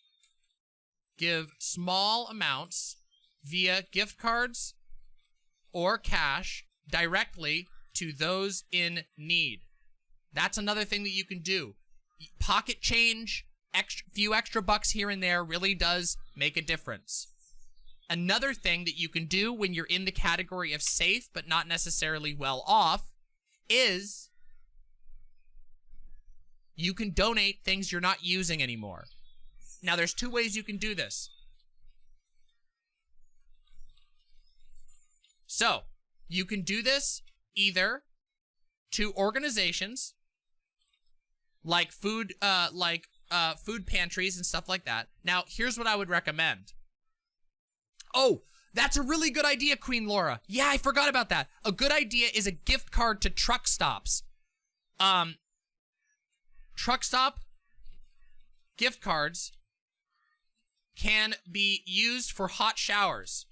Give small amounts via gift cards or cash directly to those in need. That's another thing that you can do. Pocket change, extra, few extra bucks here and there really does make a difference. Another thing that you can do when you're in the category of safe but not necessarily well off is you can donate things you're not using anymore. Now, there's two ways you can do this. So, you can do this either to organizations like food uh like uh food pantries and stuff like that. Now, here's what I would recommend. Oh, that's a really good idea, Queen Laura. Yeah, I forgot about that. A good idea is a gift card to truck stops. Um truck stop gift cards can be used for hot showers.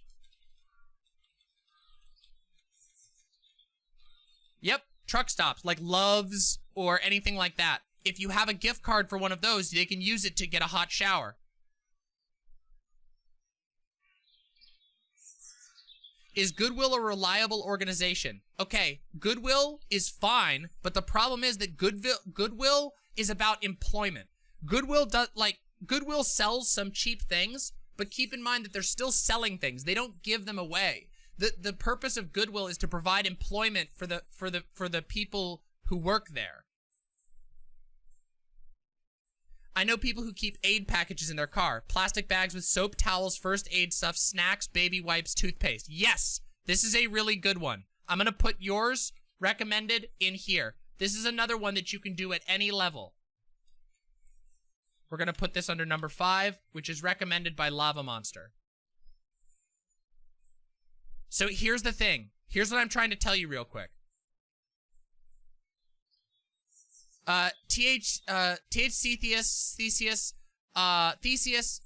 Yep, truck stops like Love's or anything like that. If you have a gift card for one of those, they can use it to get a hot shower. Is Goodwill a reliable organization? Okay, Goodwill is fine, but the problem is that Goodwill, Goodwill is about employment. Goodwill does, like, Goodwill sells some cheap things, but keep in mind that they're still selling things. They don't give them away the the purpose of Goodwill is to provide employment for the for the for the people who work there. I know people who keep aid packages in their car. Plastic bags with soap, towels, first aid stuff, snacks, baby wipes, toothpaste. Yes, this is a really good one. I'm going to put yours recommended in here. This is another one that you can do at any level. We're going to put this under number five, which is recommended by Lava Monster. So here's the thing. Here's what I'm trying to tell you real quick. Uh, TH, uh, THC Theus, Theseus, uh, Theseus,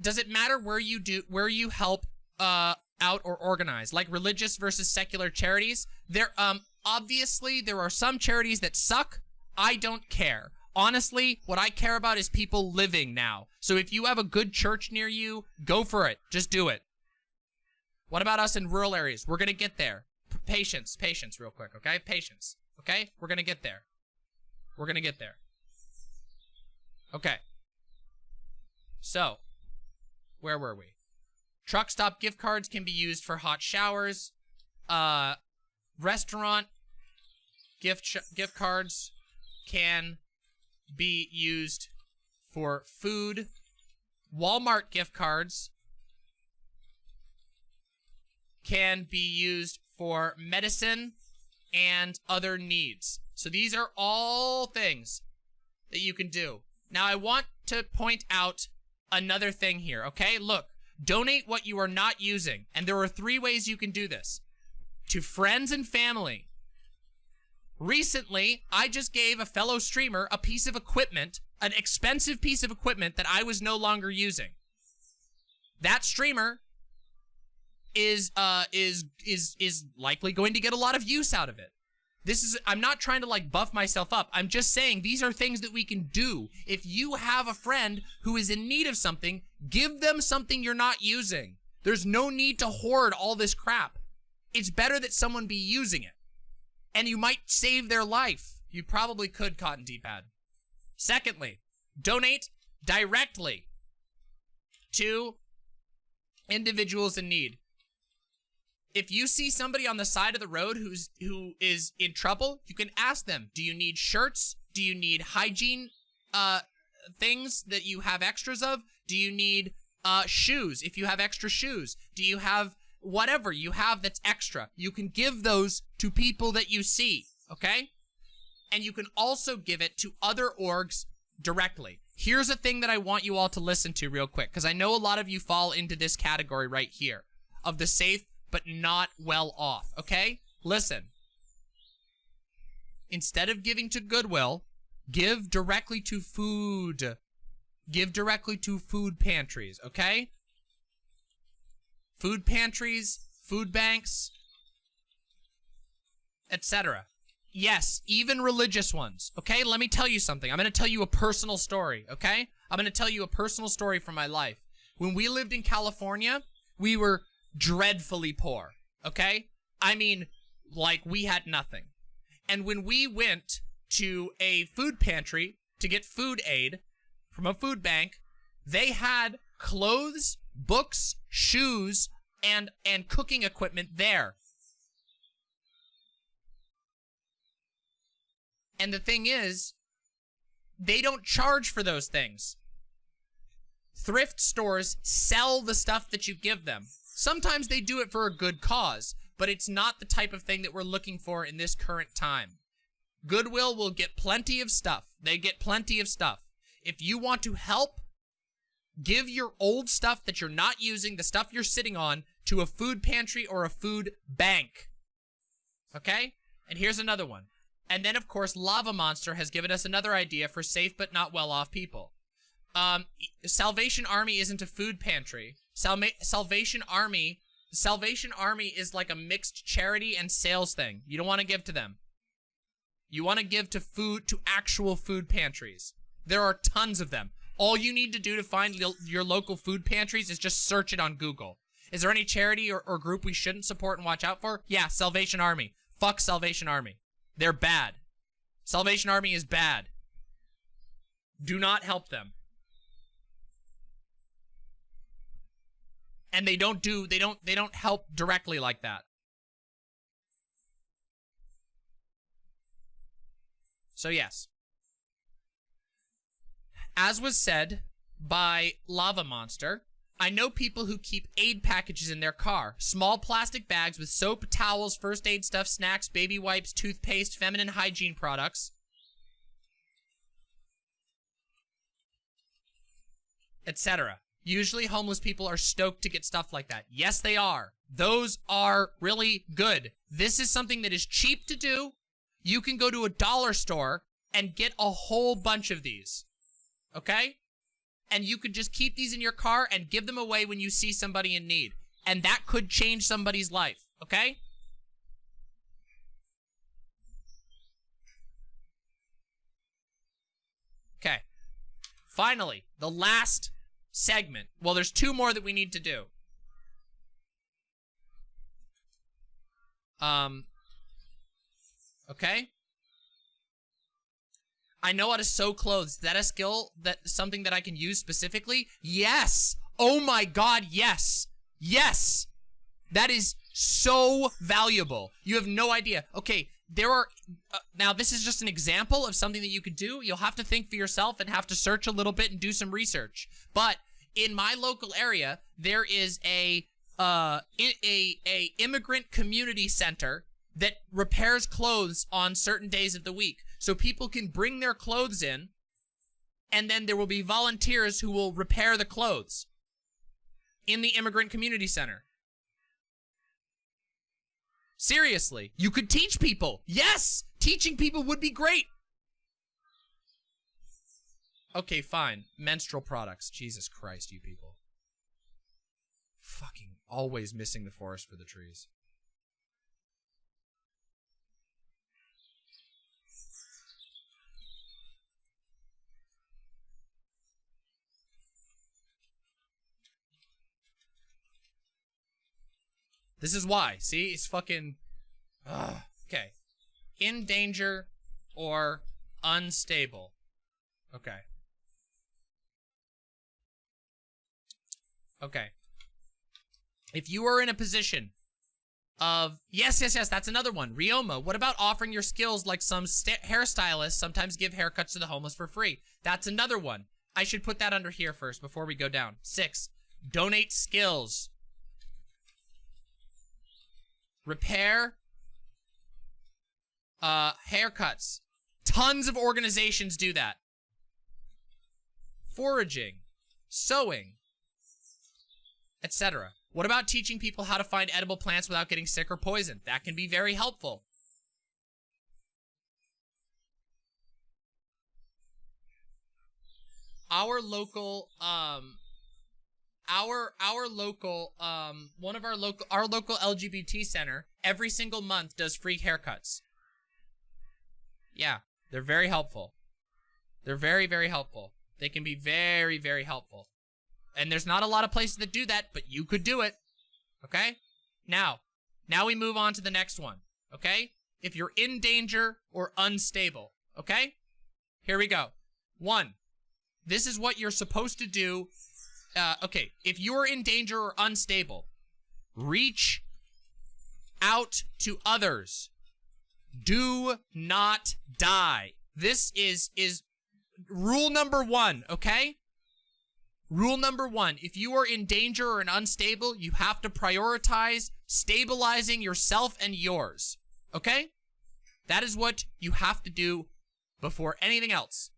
does it matter where you do, where you help, uh, out or organize? Like religious versus secular charities? There, um, obviously there are some charities that suck. I don't care. Honestly, what I care about is people living now. So if you have a good church near you, go for it. Just do it. What about us in rural areas? We're going to get there. P patience, patience real quick, okay? Patience, okay? We're going to get there. We're going to get there. Okay. So, where were we? Truck stop gift cards can be used for hot showers. Uh, restaurant gift gift cards can be used for food. Walmart gift cards can be used for medicine and other needs. So these are all things that you can do. Now I want to point out another thing here, okay? Look, donate what you are not using. And there are three ways you can do this. To friends and family. Recently, I just gave a fellow streamer a piece of equipment, an expensive piece of equipment that I was no longer using. That streamer is uh is is is likely going to get a lot of use out of it. This is I'm not trying to like buff myself up. I'm just saying these are things that we can do. If you have a friend who is in need of something, give them something you're not using. There's no need to hoard all this crap. It's better that someone be using it. And you might save their life. You probably could, Cotton D-Pad. Secondly, donate directly to individuals in need if you see somebody on the side of the road who's who is in trouble, you can ask them, do you need shirts? Do you need hygiene uh things that you have extras of? Do you need uh shoes if you have extra shoes? Do you have whatever you have that's extra? You can give those to people that you see, okay? And you can also give it to other orgs directly. Here's a thing that I want you all to listen to real quick, because I know a lot of you fall into this category right here of the safe but not well off, okay? Listen. instead of giving to Goodwill, give directly to food. Give directly to food pantries, okay? Food pantries, food banks, etc. Yes, even religious ones, okay? Let me tell you something. I'm going to tell you a personal story, okay? I'm going to tell you a personal story from my life. When we lived in California, we were dreadfully poor, okay? I mean, like we had nothing. And when we went to a food pantry to get food aid from a food bank, they had clothes, books, shoes, and and cooking equipment there. And the thing is, they don't charge for those things. Thrift stores sell the stuff that you give them. Sometimes they do it for a good cause, but it's not the type of thing that we're looking for in this current time. Goodwill will get plenty of stuff. They get plenty of stuff. If you want to help, give your old stuff that you're not using, the stuff you're sitting on, to a food pantry or a food bank. Okay? And here's another one. And then, of course, Lava Monster has given us another idea for safe but not well-off people. Um, Salvation Army isn't a food pantry. Salma Salvation Army, Salvation Army is like a mixed charity and sales thing. You don't want to give to them. You want to give to food, to actual food pantries. There are tons of them. All you need to do to find your local food pantries is just search it on Google. Is there any charity or, or group we shouldn't support and watch out for? Yeah, Salvation Army. Fuck Salvation Army. They're bad. Salvation Army is bad. Do not help them. And they don't do they don't they don't help directly like that. So yes. As was said by Lava Monster, I know people who keep aid packages in their car. Small plastic bags with soap, towels, first aid stuff, snacks, baby wipes, toothpaste, feminine hygiene products. Etc. Usually homeless people are stoked to get stuff like that. Yes, they are. Those are really good. This is something that is cheap to do. You can go to a dollar store and get a whole bunch of these. Okay? and you could just keep these in your car and give them away when you see somebody in need. And that could change somebody's life, okay? Okay. Finally, the last segment. Well, there's two more that we need to do. Um, okay? I know how to sew clothes. Is that a skill that something that I can use specifically? Yes. Oh my god, yes. Yes. That is so valuable. You have no idea. Okay, there are uh, now this is just an example of something that you could do. You'll have to think for yourself and have to search a little bit and do some research. But in my local area, there is a uh a a immigrant community center that repairs clothes on certain days of the week. So people can bring their clothes in, and then there will be volunteers who will repair the clothes in the immigrant community center. Seriously, you could teach people. Yes, teaching people would be great. Okay, fine. Menstrual products. Jesus Christ, you people. Fucking always missing the forest for the trees. This is why. See, it's fucking. Uh, okay. In danger or unstable. Okay. Okay. If you are in a position of yes, yes, yes, that's another one. Ryoma. what about offering your skills like some hairstylists sometimes give haircuts to the homeless for free? That's another one. I should put that under here first before we go down. Six, donate skills repair, uh, haircuts. Tons of organizations do that. Foraging, sewing, etc. What about teaching people how to find edible plants without getting sick or poisoned? That can be very helpful. Our local um, our our local um one of our local our local LGBT center every single month does free haircuts. Yeah, they're very helpful. They're very very helpful. They can be very very helpful. And there's not a lot of places that do that, but you could do it. Okay? Now, now we move on to the next one. Okay? If you're in danger or unstable. Okay? Here we go. One, this is what you're supposed to do. Uh, okay, if you're in danger or unstable, reach out to others. Do not die. This is is rule number one, okay? Rule number one, if you are in danger or unstable, you have to prioritize stabilizing yourself and yours, okay? That is what you have to do before anything else.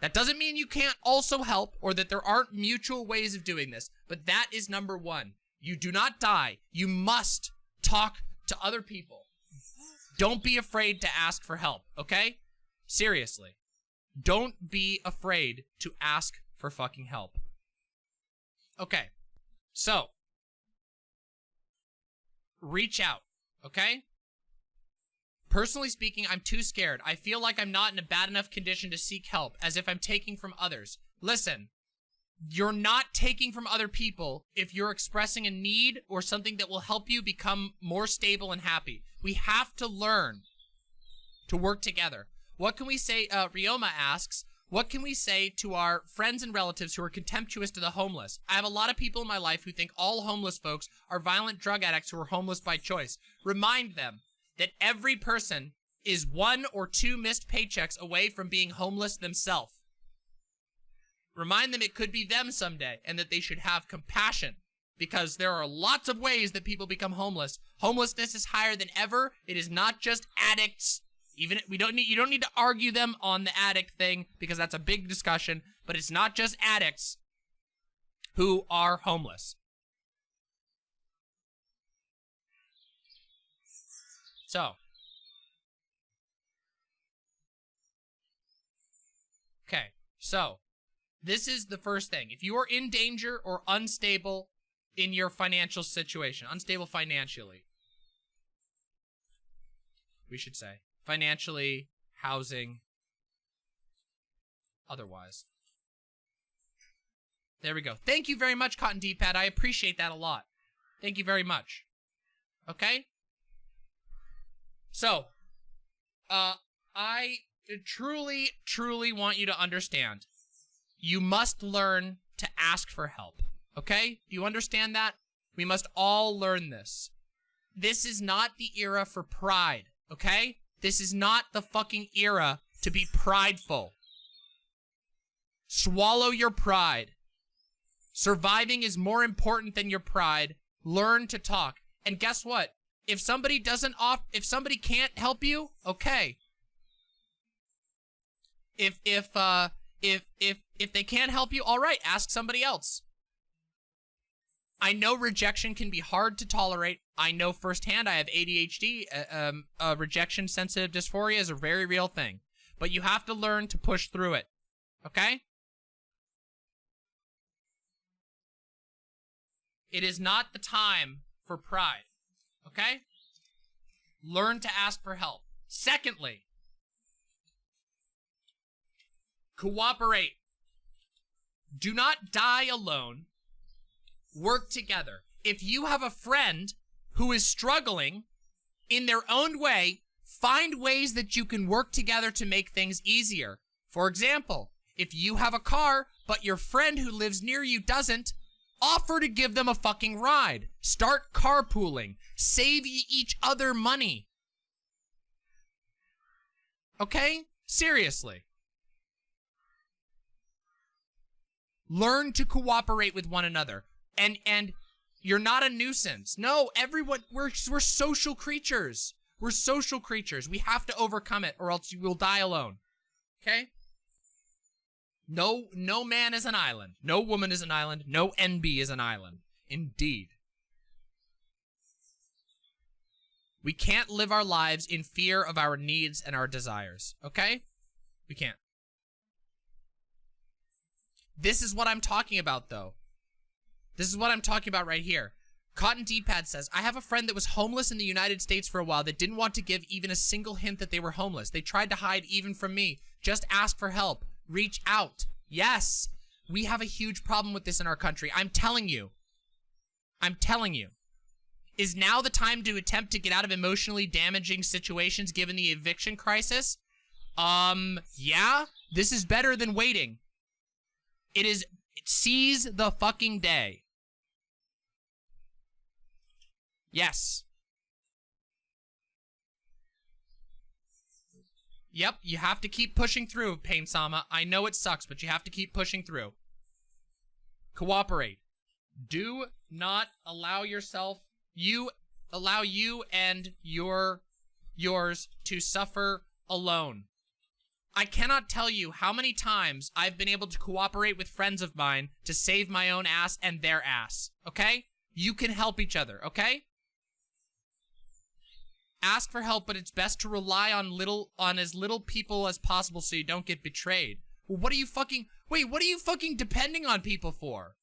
That doesn't mean you can't also help or that there aren't mutual ways of doing this, but that is number one. You do not die. You must talk to other people. Don't be afraid to ask for help, okay? Seriously. Don't be afraid to ask for fucking help. Okay. So, reach out, okay? Personally speaking, I'm too scared. I feel like I'm not in a bad enough condition to seek help, as if I'm taking from others. Listen, you're not taking from other people if you're expressing a need or something that will help you become more stable and happy. We have to learn to work together. What can we say? Uh, Ryoma asks, what can we say to our friends and relatives who are contemptuous to the homeless? I have a lot of people in my life who think all homeless folks are violent drug addicts who are homeless by choice. Remind them that every person is one or two missed paychecks away from being homeless themselves. Remind them it could be them someday and that they should have compassion because there are lots of ways that people become homeless. Homelessness is higher than ever. It is not just addicts. Even we don't need you don't need to argue them on the addict thing because that's a big discussion, but it's not just addicts who are homeless. So. Okay, so this is the first thing. If you are in danger or unstable in your financial situation, unstable financially, we should say, financially, housing, otherwise. There we go. Thank you very much, Cotton D-Pad. I appreciate that a lot. Thank you very much. Okay? So, uh, I truly, truly want you to understand. You must learn to ask for help. Okay? Do you understand that? We must all learn this. This is not the era for pride. Okay? This is not the fucking era to be prideful. Swallow your pride. Surviving is more important than your pride. Learn to talk. And guess what? If somebody doesn't off if somebody can't help you, okay. If if uh if if if they can't help you, all right, ask somebody else. I know rejection can be hard to tolerate. I know firsthand I have ADHD. Uh, um, uh, rejection sensitive dysphoria is a very real thing. But you have to learn to push through it. Okay? It is not the time for pride. Okay? Learn to ask for help. Secondly, cooperate. Do not die alone. Work together. If you have a friend who is struggling in their own way, find ways that you can work together to make things easier. For example, if you have a car, but your friend who lives near you doesn't, Offer to give them a fucking ride. Start carpooling. Save each other money. Okay? Seriously. Learn to cooperate with one another. And and you're not a nuisance. No, everyone we're we're social creatures. We're social creatures. We have to overcome it or else you will die alone. Okay? No, no man is an island. No woman is an island. No NB is an island. Indeed. We can't live our lives in fear of our needs and our desires. Okay? We can't. This is what I'm talking about, though. This is what I'm talking about right here. Cotton D-Pad says, I have a friend that was homeless in the United States for a while that didn't want to give even a single hint that they were homeless. They tried to hide even from me. Just ask for help. Reach out. Yes, we have a huge problem with this in our country. I'm telling you. I'm telling you. Is now the time to attempt to get out of emotionally damaging situations given the eviction crisis? Um, yeah, this is better than waiting. It is, seize the fucking day. Yes. Yep, you have to keep pushing through, Pain Sama. I know it sucks, but you have to keep pushing through. Cooperate. Do not allow yourself, you, allow you and your, yours to suffer alone. I cannot tell you how many times I've been able to cooperate with friends of mine to save my own ass and their ass, okay? You can help each other, okay? Ask for help, but it's best to rely on little on as little people as possible so you don't get betrayed. Well, what are you fucking wait, what are you fucking depending on people for?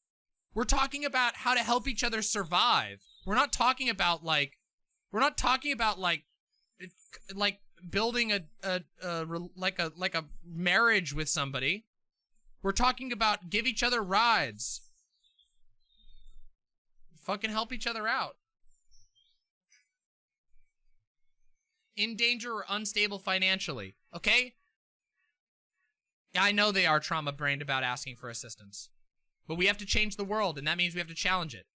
We're talking about how to help each other survive. We're not talking about like we're not talking about like like building a, a, a like a like a marriage with somebody. We're talking about give each other rides. Fucking help each other out. In danger or unstable financially, okay? I know they are trauma brained about asking for assistance. But we have to change the world, and that means we have to challenge it.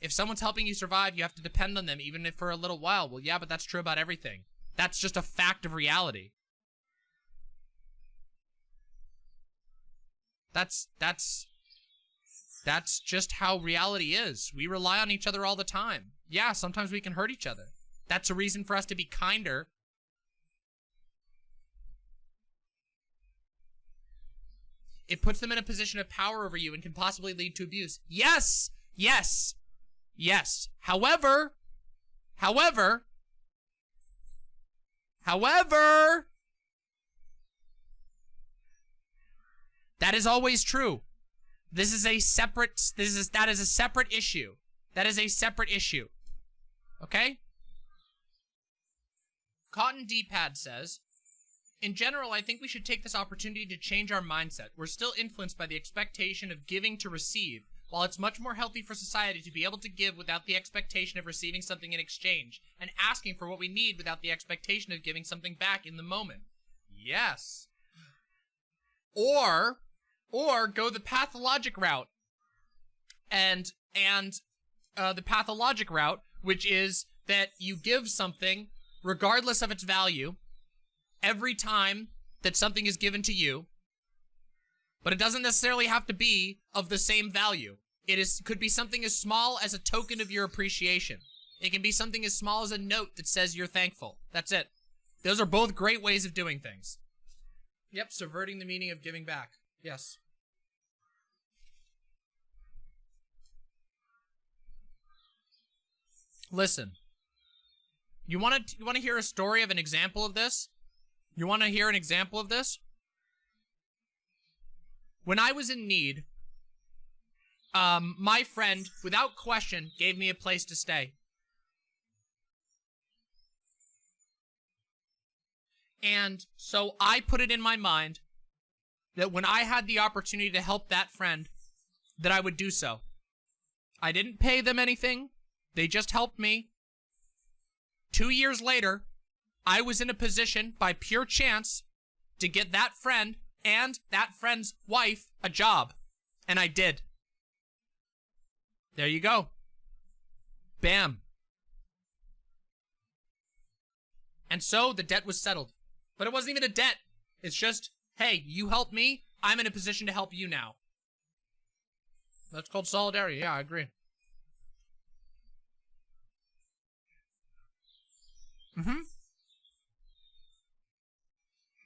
If someone's helping you survive, you have to depend on them, even if for a little while. Well, yeah, but that's true about everything. That's just a fact of reality. That's, that's, that's just how reality is. We rely on each other all the time. Yeah, sometimes we can hurt each other. That's a reason for us to be kinder. It puts them in a position of power over you and can possibly lead to abuse. Yes! Yes! Yes. However, however, however, that is always true. This is a separate, this is, that is a separate issue. That is a separate issue. Okay? Cotton D-Pad says, in general, I think we should take this opportunity to change our mindset. We're still influenced by the expectation of giving to receive, while it's much more healthy for society to be able to give without the expectation of receiving something in exchange, and asking for what we need without the expectation of giving something back in the moment. Yes. Or, or go the pathologic route. And, and, uh, the pathologic route, which is that you give something regardless of its value, every time that something is given to you, but it doesn't necessarily have to be of the same value. It is could be something as small as a token of your appreciation. It can be something as small as a note that says you're thankful. That's it. Those are both great ways of doing things. Yep, subverting the meaning of giving back. Yes. Listen, you want to you want to hear a story of an example of this? You want to hear an example of this? When I was in need, um, my friend, without question, gave me a place to stay. And so I put it in my mind that when I had the opportunity to help that friend, that I would do so. I didn't pay them anything. They just helped me. Two years later, I was in a position by pure chance to get that friend and that friend's wife a job. And I did. There you go. Bam. And so the debt was settled. But it wasn't even a debt. It's just, hey, you helped me. I'm in a position to help you now. That's called solidarity. Yeah, I agree. Mm-hmm.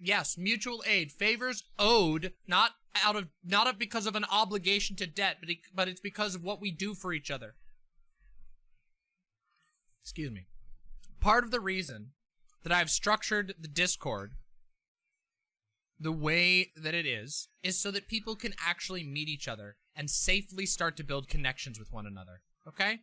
Yes, mutual aid. Favors owed, not out of, not of because of an obligation to debt, but, but it's because of what we do for each other. Excuse me. Part of the reason that I've structured the Discord the way that it is is so that people can actually meet each other and safely start to build connections with one another. Okay?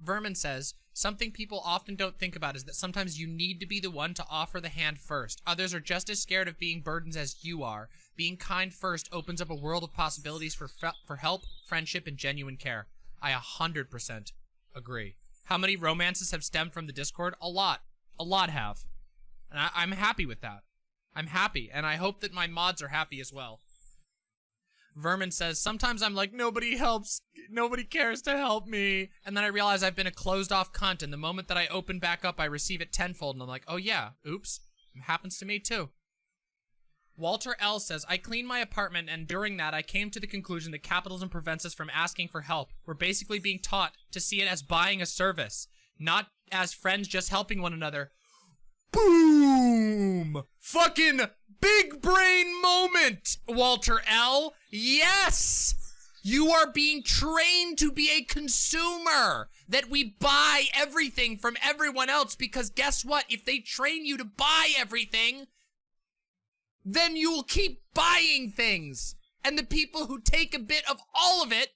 Vermin says, something people often don't think about is that sometimes you need to be the one to offer the hand first. Others are just as scared of being burdens as you are. Being kind first opens up a world of possibilities for for help, friendship, and genuine care. I 100% agree. How many romances have stemmed from the Discord? A lot. A lot have. And I I'm happy with that. I'm happy, and I hope that my mods are happy as well. Vermin says, sometimes I'm like, nobody helps, nobody cares to help me. And then I realize I've been a closed off cunt, and the moment that I open back up, I receive it tenfold, and I'm like, oh yeah, oops, it happens to me too. Walter L says, I cleaned my apartment, and during that, I came to the conclusion that capitalism prevents us from asking for help. We're basically being taught to see it as buying a service, not as friends just helping one another. Boom! Fucking big brain moment, Walter L. Yes! You are being trained to be a consumer. That we buy everything from everyone else because guess what? If they train you to buy everything, then you will keep buying things. And the people who take a bit of all of it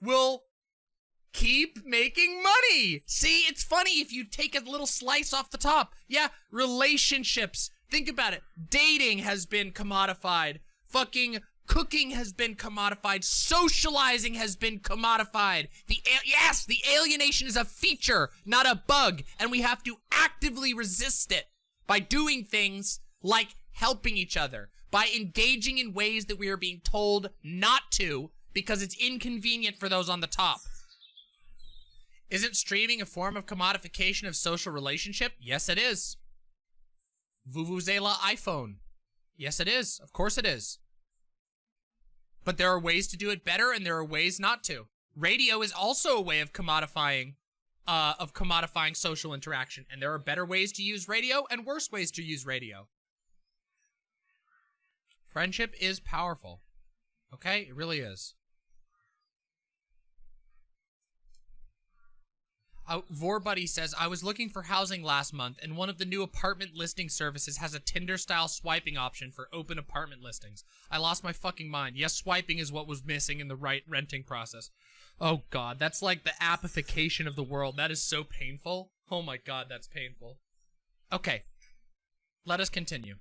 will keep making money. See, it's funny if you take a little slice off the top. Yeah, relationships. Think about it. Dating has been commodified. Fucking cooking has been commodified. Socializing has been commodified. The yes, the alienation is a feature, not a bug, and we have to actively resist it by doing things like helping each other, by engaging in ways that we are being told not to because it's inconvenient for those on the top. Isn't streaming a form of commodification of social relationship? Yes, it is. Vuvuzela iPhone. Yes, it is. Of course it is. But there are ways to do it better and there are ways not to. Radio is also a way of commodifying uh, of commodifying social interaction. And there are better ways to use radio and worse ways to use radio. Friendship is powerful. Okay? It really is. Uh, Vorbuddy says, I was looking for housing last month, and one of the new apartment listing services has a Tinder-style swiping option for open apartment listings. I lost my fucking mind. Yes, swiping is what was missing in the right renting process. Oh god, that's like the appification of the world. That is so painful. Oh my god, that's painful. Okay, let us continue.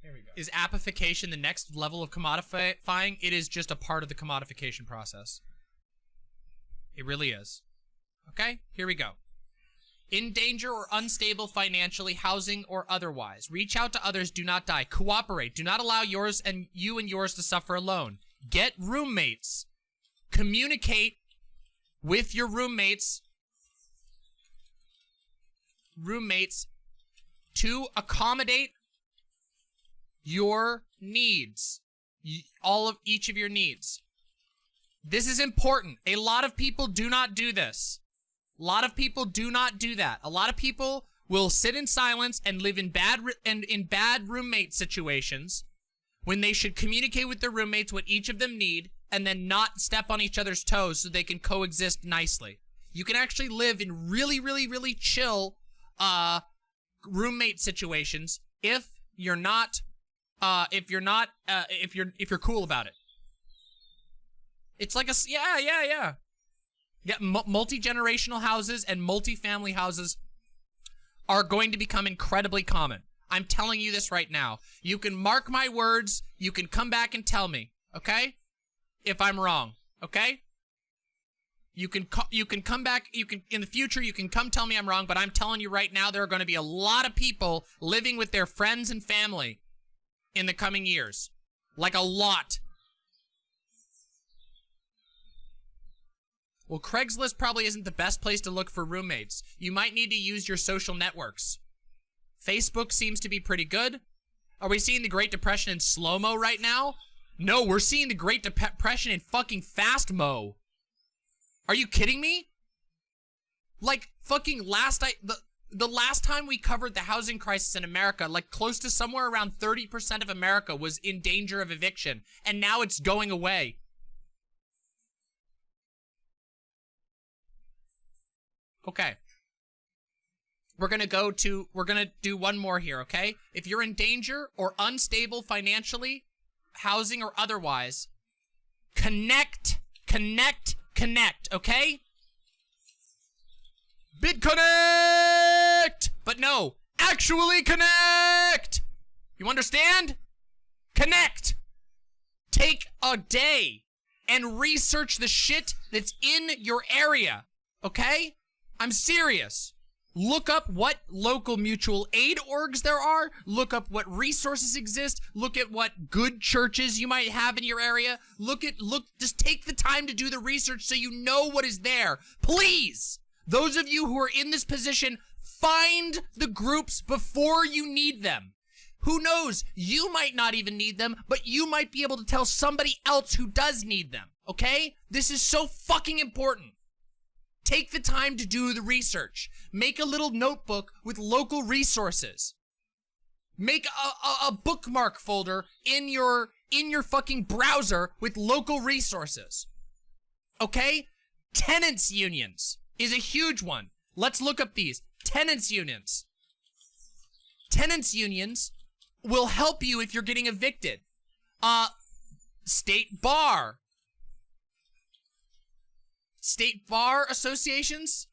Here we go. Is appification the next level of commodifying? It is just a part of the commodification process. It really is. Okay, here we go. In danger or unstable financially, housing or otherwise. Reach out to others, do not die. Cooperate. Do not allow yours and you and yours to suffer alone. Get roommates. Communicate with your roommates roommates to accommodate your needs. All of each of your needs. This is important. A lot of people do not do this. A lot of people do not do that. A lot of people will sit in silence and live in bad and in bad roommate situations when they should communicate with their roommates what each of them need and then not step on each other's toes so they can coexist nicely. You can actually live in really, really, really chill uh, roommate situations if you're not uh, if you're not uh, if you're if you're cool about it. It's like a, yeah, yeah, yeah. Yeah, multi-generational houses and multi-family houses are going to become incredibly common. I'm telling you this right now. You can mark my words. You can come back and tell me, okay? If I'm wrong, okay? You can you can come back. You can in the future. You can come tell me I'm wrong. But I'm telling you right now, there are going to be a lot of people living with their friends and family in the coming years, like a lot. Well, Craigslist probably isn't the best place to look for roommates. You might need to use your social networks. Facebook seems to be pretty good. Are we seeing the Great Depression in slow-mo right now? No, we're seeing the Great Depression in fucking fast-mo. Are you kidding me? Like, fucking last I- the, the last time we covered the housing crisis in America, like close to somewhere around 30% of America was in danger of eviction, and now it's going away. Okay. We're gonna go to, we're gonna do one more here, okay? If you're in danger or unstable financially, housing or otherwise, connect, connect, connect, okay? BitConnect! But no, actually connect! You understand? Connect! Take a day and research the shit that's in your area, okay? I'm serious. Look up what local mutual aid orgs there are. Look up what resources exist. Look at what good churches you might have in your area. Look at, look, just take the time to do the research so you know what is there. Please! Those of you who are in this position, find the groups before you need them. Who knows? You might not even need them, but you might be able to tell somebody else who does need them, okay? This is so fucking important. Take the time to do the research. Make a little notebook with local resources. Make a, a, a, bookmark folder in your in your fucking browser with local resources. Okay? Tenants unions is a huge one. Let's look up these. Tenants unions. Tenants unions will help you if you're getting evicted. Uh, state bar. State bar associations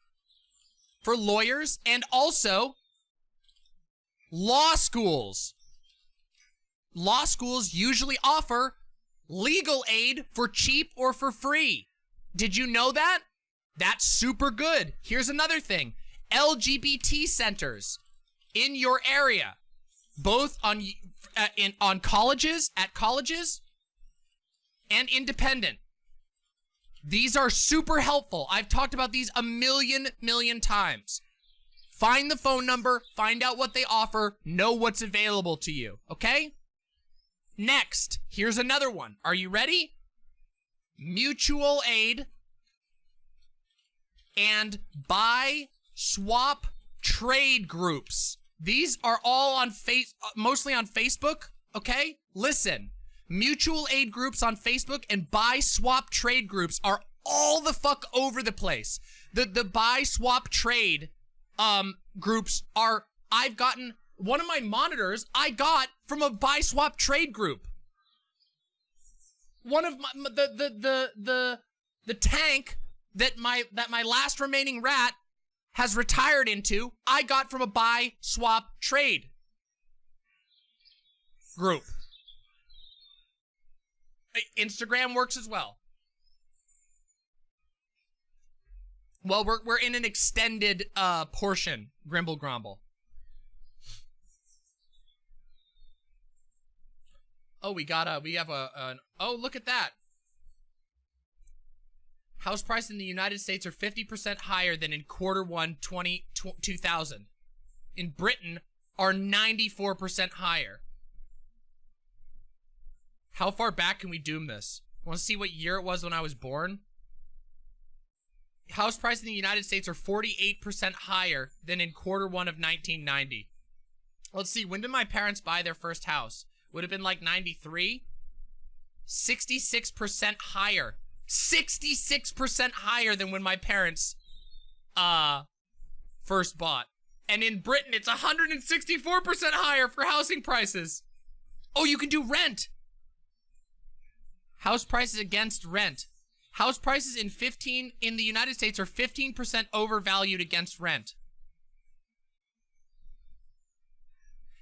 for lawyers and also law schools. Law schools usually offer legal aid for cheap or for free. Did you know that? That's super good. Here's another thing. LGBT centers in your area both on uh, in on colleges at colleges and independent. These are super helpful. I've talked about these a million million times. Find the phone number, find out what they offer, know what's available to you, okay? Next, here's another one. Are you ready? Mutual aid and buy swap trade groups. These are all on face, mostly on Facebook, okay? Listen, mutual aid groups on Facebook and buy swap trade groups are all the fuck over the place. The the buy swap trade um groups are I've gotten one of my monitors I got from a buy swap trade group. One of my the the the the the tank that my that my last remaining rat has retired into, I got from a buy, swap, trade group. Instagram works as well. Well, we're, we're in an extended uh, portion, Grimble Grumble. Oh, we got a, we have a, an, oh, look at that. House prices in the United States are 50% higher than in quarter one 20, 2000. In Britain are 94% higher. How far back can we doom this? Want to see what year it was when I was born? House prices in the United States are 48% higher than in quarter one of 1990. Let's see, when did my parents buy their first house? Would have been like 93? 66% higher 66% higher than when my parents uh first bought. And in Britain, it's 164% higher for housing prices. Oh, you can do rent. House prices against rent. House prices in 15 in the United States are 15% overvalued against rent.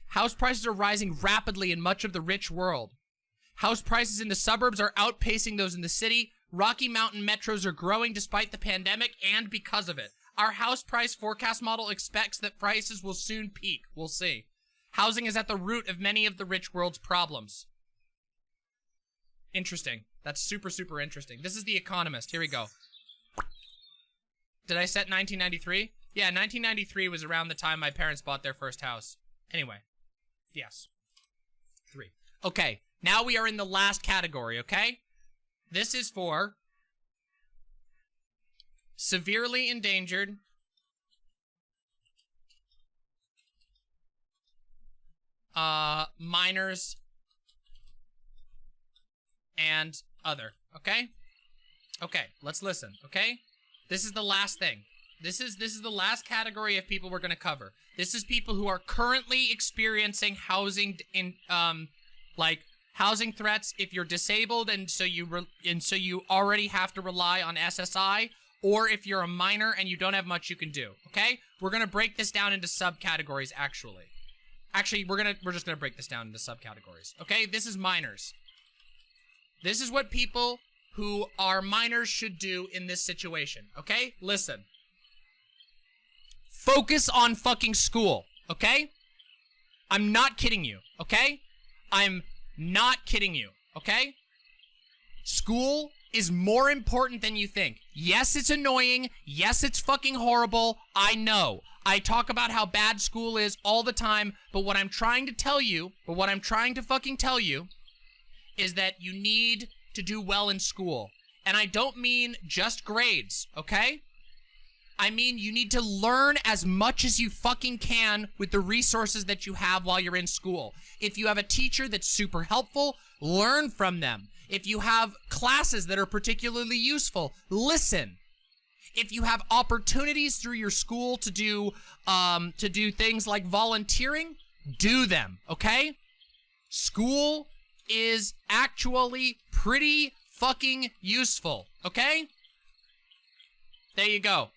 House prices are rising rapidly in much of the rich world. House prices in the suburbs are outpacing those in the city, Rocky Mountain metros are growing despite the pandemic and because of it. Our house price forecast model expects that prices will soon peak. We'll see. Housing is at the root of many of the rich world's problems. Interesting. That's super, super interesting. This is The Economist. Here we go. Did I set 1993? Yeah, 1993 was around the time my parents bought their first house. Anyway. Yes. Three. Okay, now we are in the last category, okay? This is for severely endangered uh minors and other, okay? Okay, let's listen, okay? This is the last thing. This is this is the last category of people we're going to cover. This is people who are currently experiencing housing in um like housing threats if you're disabled and so you and so you already have to rely on SSI or if you're a minor and you don't have much you can do. Okay? We're going to break this down into subcategories actually. Actually, we're going to we're just going to break this down into subcategories. Okay? This is minors. This is what people who are minors should do in this situation. Okay? Listen. Focus on fucking school, okay? I'm not kidding you, okay? I'm not kidding you, okay? School is more important than you think. Yes, it's annoying. Yes, it's fucking horrible. I know. I talk about how bad school is all the time, but what I'm trying to tell you, but what I'm trying to fucking tell you is that you need to do well in school. And I don't mean just grades, okay? I mean, you need to learn as much as you fucking can with the resources that you have while you're in school. If you have a teacher that's super helpful, learn from them. If you have classes that are particularly useful, listen. If you have opportunities through your school to do um, to do things like volunteering, do them, okay? School is actually pretty fucking useful, okay? There you go.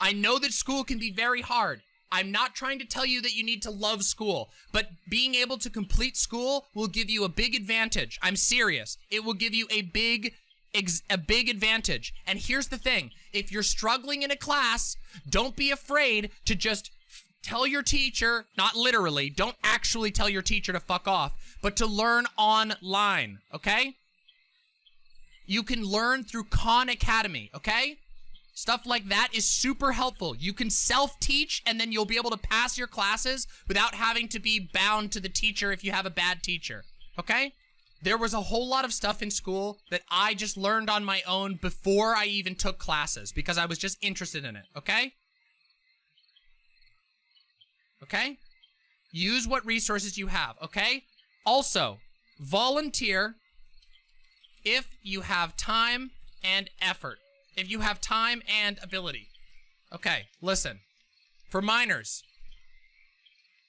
I know that school can be very hard. I'm not trying to tell you that you need to love school, but being able to complete school will give you a big advantage. I'm serious. It will give you a big a big advantage. And here's the thing. If you're struggling in a class, don't be afraid to just tell your teacher, not literally, don't actually tell your teacher to fuck off, but to learn online, okay? You can learn through Khan Academy, okay? Stuff like that is super helpful. You can self-teach and then you'll be able to pass your classes without having to be bound to the teacher if you have a bad teacher. Okay? There was a whole lot of stuff in school that I just learned on my own before I even took classes because I was just interested in it. Okay? Okay? Use what resources you have. Okay? Also, volunteer if you have time and effort if you have time and ability. Okay, listen. For minors,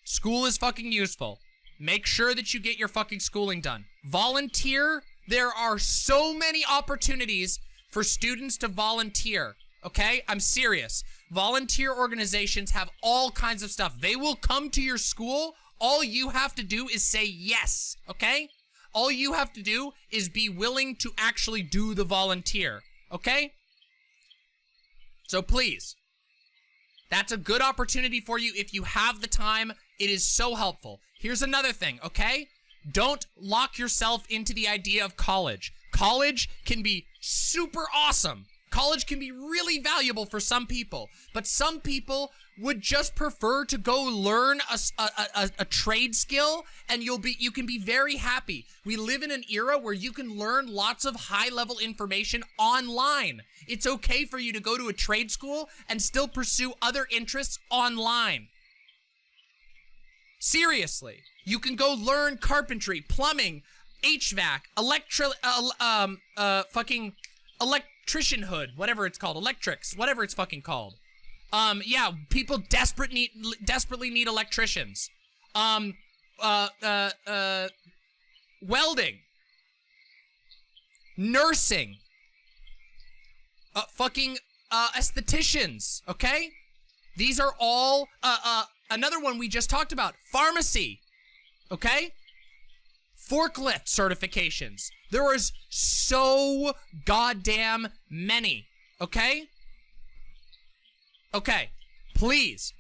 school is fucking useful. Make sure that you get your fucking schooling done. Volunteer. There are so many opportunities for students to volunteer. Okay? I'm serious. Volunteer organizations have all kinds of stuff. They will come to your school. All you have to do is say yes. Okay? All you have to do is be willing to actually do the volunteer. Okay? So please, that's a good opportunity for you if you have the time. It is so helpful. Here's another thing, okay? Don't lock yourself into the idea of college. College can be super awesome. College can be really valuable for some people, but some people would just prefer to go learn a, a, a, a, trade skill and you'll be you can be very happy. We live in an era where you can learn lots of high level information online. It's okay for you to go to a trade school and still pursue other interests online. Seriously, you can go learn carpentry, plumbing, HVAC, electro, uh, um, uh, fucking electrician hood, whatever it's called, electrics, whatever it's fucking called. Um, yeah, people desperate need, desperately need electricians. Um, uh, uh, uh, welding, nursing, uh, fucking, uh, estheticians, okay? These are all, uh, uh, another one we just talked about, pharmacy, okay? Forklift certifications. There is so goddamn many, okay? Okay, please.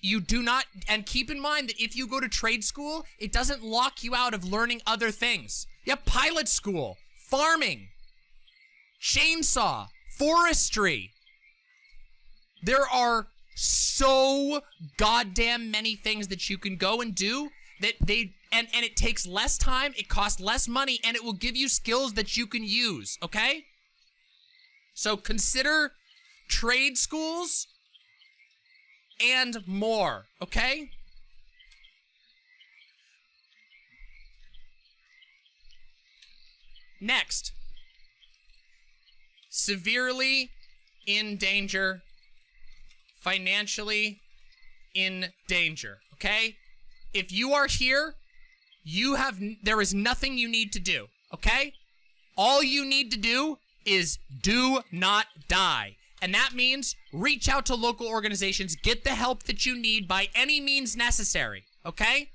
You do not, and keep in mind that if you go to trade school, it doesn't lock you out of learning other things. Have pilot school, farming, chainsaw, forestry. There are so goddamn many things that you can go and do that they and and it takes less time, it costs less money and it will give you skills that you can use, okay? So consider trade schools and more, okay? Next, severely in danger financially in danger, okay? If you are here, you have, there is nothing you need to do, okay? All you need to do is do not die. And that means reach out to local organizations, get the help that you need by any means necessary, okay?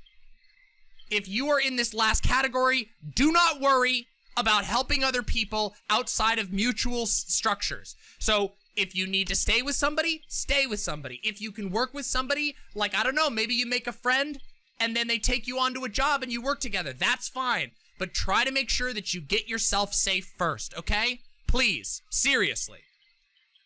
If you are in this last category, do not worry about helping other people outside of mutual structures. So if you need to stay with somebody, stay with somebody. If you can work with somebody, like, I don't know, maybe you make a friend and then they take you onto a job and you work together. That's fine. But try to make sure that you get yourself safe first, okay? Please, seriously.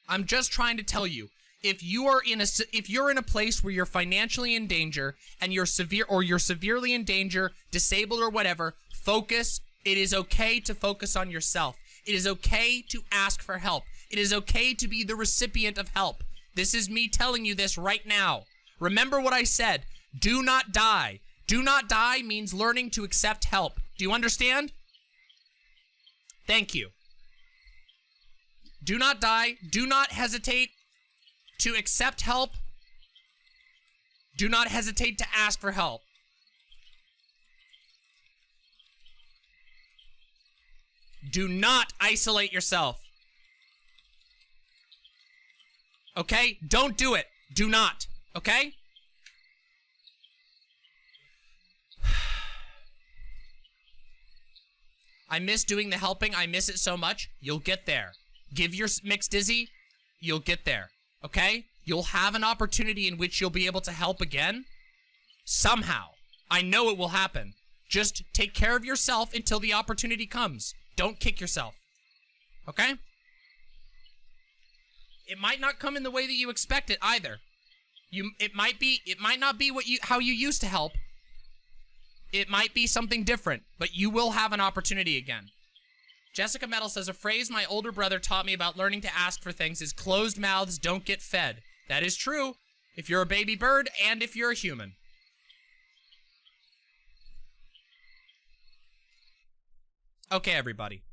I'm just trying to tell you, if you are in a if you're in a place where you're financially in danger and you're severe or you're severely in danger, disabled or whatever, focus. It is okay to focus on yourself. It is okay to ask for help. It is okay to be the recipient of help. This is me telling you this right now. Remember what I said. Do not die. Do not die means learning to accept help. Do you understand? Thank you. Do not die. Do not hesitate to accept help. Do not hesitate to ask for help. Do not isolate yourself. Okay? Don't do it. Do not. Okay? I miss doing the helping. I miss it so much. You'll get there. Give your mix dizzy. You'll get there. Okay? You'll have an opportunity in which you'll be able to help again. Somehow. I know it will happen. Just take care of yourself until the opportunity comes. Don't kick yourself. Okay? It might not come in the way that you expect it either. You it might be it might not be what you how you used to help. It might be something different, but you will have an opportunity again. Jessica Metal says a phrase my older brother taught me about learning to ask for things is closed mouths don't get fed. That is true if you're a baby bird and if you're a human. Okay, everybody.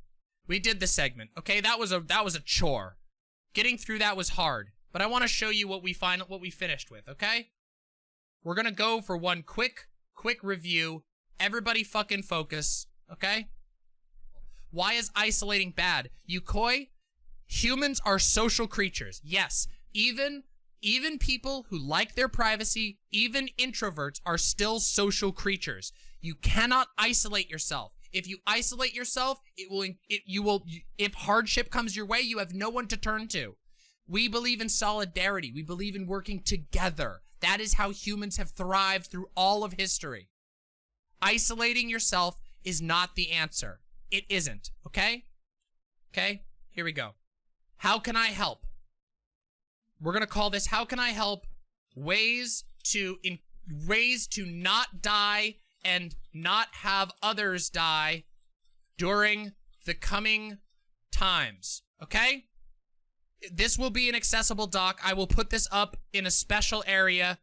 We did the segment. Okay, that was a that was a chore. Getting through that was hard, but I want to show you what we find what we finished with, okay? We're going to go for one quick quick review. Everybody fucking focus, okay? Why is isolating bad? Yukoi, humans are social creatures. Yes, even even people who like their privacy, even introverts are still social creatures. You cannot isolate yourself. If you isolate yourself, it will, it, you will, if hardship comes your way, you have no one to turn to. We believe in solidarity. We believe in working together. That is how humans have thrived through all of history. Isolating yourself is not the answer. It isn't, okay? Okay, here we go. How can I help? We're gonna call this, how can I help? Ways to, in, ways to not die and not have others die during the coming times, okay? This will be an accessible doc. I will put this up in a special area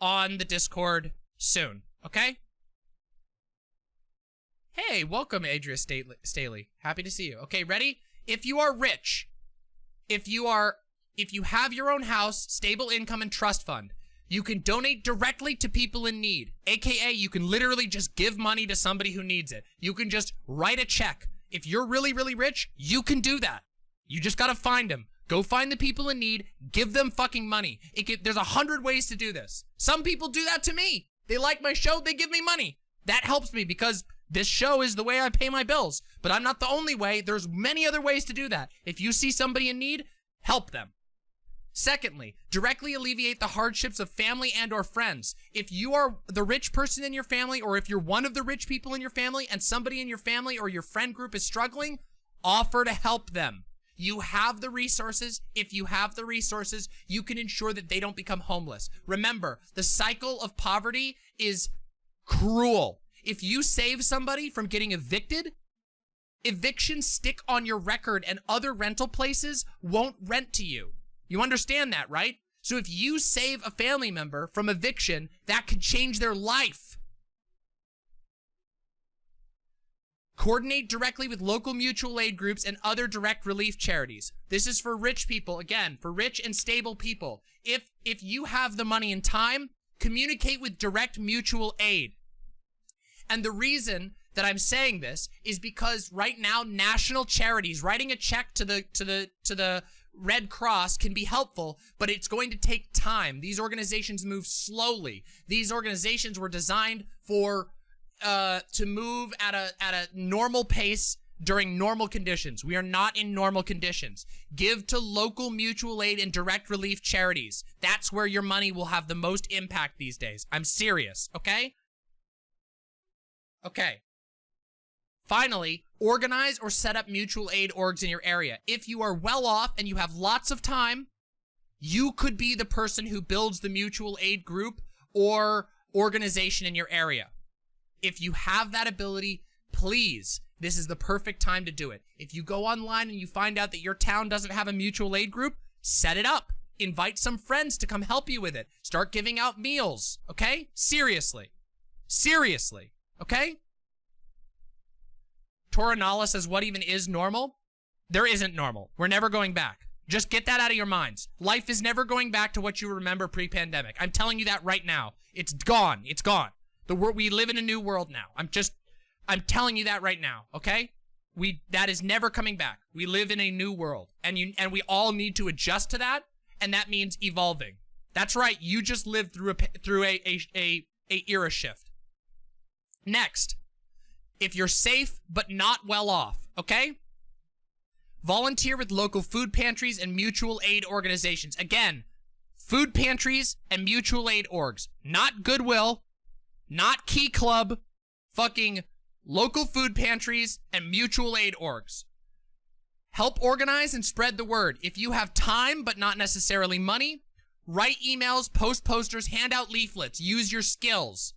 on the Discord soon, okay? Hey, welcome, Adria Staley. Happy to see you. Okay, ready? If you are rich, if you are, if you have your own house, stable income, and trust fund, you can donate directly to people in need. AKA, you can literally just give money to somebody who needs it. You can just write a check. If you're really, really rich, you can do that. You just gotta find them. Go find the people in need, give them fucking money. Can, there's a hundred ways to do this. Some people do that to me. They like my show, they give me money. That helps me because this show is the way I pay my bills. But I'm not the only way. There's many other ways to do that. If you see somebody in need, help them. Secondly, directly alleviate the hardships of family and or friends. If you are the rich person in your family or if you're one of the rich people in your family and somebody in your family or your friend group is struggling, offer to help them. You have the resources. If you have the resources, you can ensure that they don't become homeless. Remember, the cycle of poverty is cruel. If you save somebody from getting evicted, evictions stick on your record and other rental places won't rent to you. You understand that, right? So if you save a family member from eviction, that could change their life. Coordinate directly with local mutual aid groups and other direct relief charities. This is for rich people, again, for rich and stable people. If if you have the money and time, communicate with direct mutual aid. And the reason that I'm saying this is because right now national charities writing a check to the to the to the Red Cross can be helpful, but it's going to take time. These organizations move slowly. These organizations were designed for uh, to move at a at a normal pace during normal conditions. We are not in normal conditions. Give to local mutual aid and direct relief charities. That's where your money will have the most impact these days. I'm serious, okay? Okay. Finally, organize or set up mutual aid orgs in your area. If you are well off and you have lots of time, you could be the person who builds the mutual aid group or organization in your area. If you have that ability, please, this is the perfect time to do it. If you go online and you find out that your town doesn't have a mutual aid group, set it up. Invite some friends to come help you with it. Start giving out meals, okay? Seriously. Seriously, okay? Toranala says, what even is normal? There isn't normal. We're never going back. Just get that out of your minds. Life is never going back to what you remember pre-pandemic. I'm telling you that right now. It's gone. It's gone. The world we live in a new world now. I'm just I'm telling you that right now, okay? We that is never coming back. We live in a new world and you and we all need to adjust to that and that means evolving. That's right. You just lived through a through a a a, a era shift. Next, if you're safe but not well off, okay? Volunteer with local food pantries and mutual aid organizations. Again, food pantries and mutual aid orgs, not Goodwill, not Key Club, fucking local food pantries, and mutual aid orgs. Help organize and spread the word. If you have time, but not necessarily money, write emails, post posters, hand out leaflets, use your skills.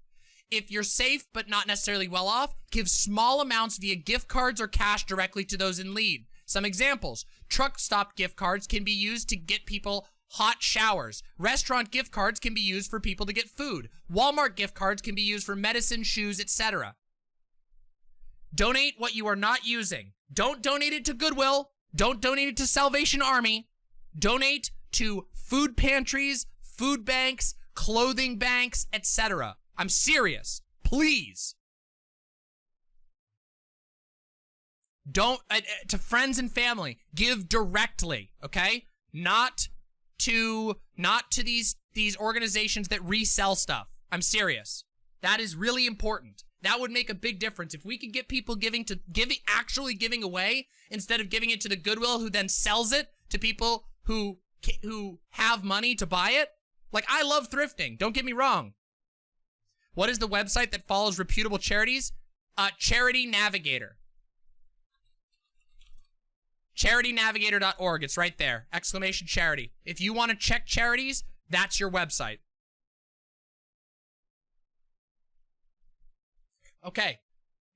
If you're safe, but not necessarily well off, give small amounts via gift cards or cash directly to those in need. Some examples, truck stop gift cards can be used to get people hot showers. Restaurant gift cards can be used for people to get food. Walmart gift cards can be used for medicine, shoes, etc. Donate what you are not using. Don't donate it to Goodwill. Don't donate it to Salvation Army. Donate to food pantries, food banks, clothing banks, etc. I'm serious. Please. Don't, uh, uh, to friends and family, give directly, okay? Not to not to these these organizations that resell stuff. I'm serious. That is really important. That would make a big difference if we could get people giving to giving actually giving away instead of giving it to the Goodwill who then sells it to people who who have money to buy it. Like I love thrifting. Don't get me wrong. What is the website that follows reputable charities? Uh, Charity Navigator. CharityNavigator.org. It's right there. Exclamation charity. If you want to check charities, that's your website. Okay.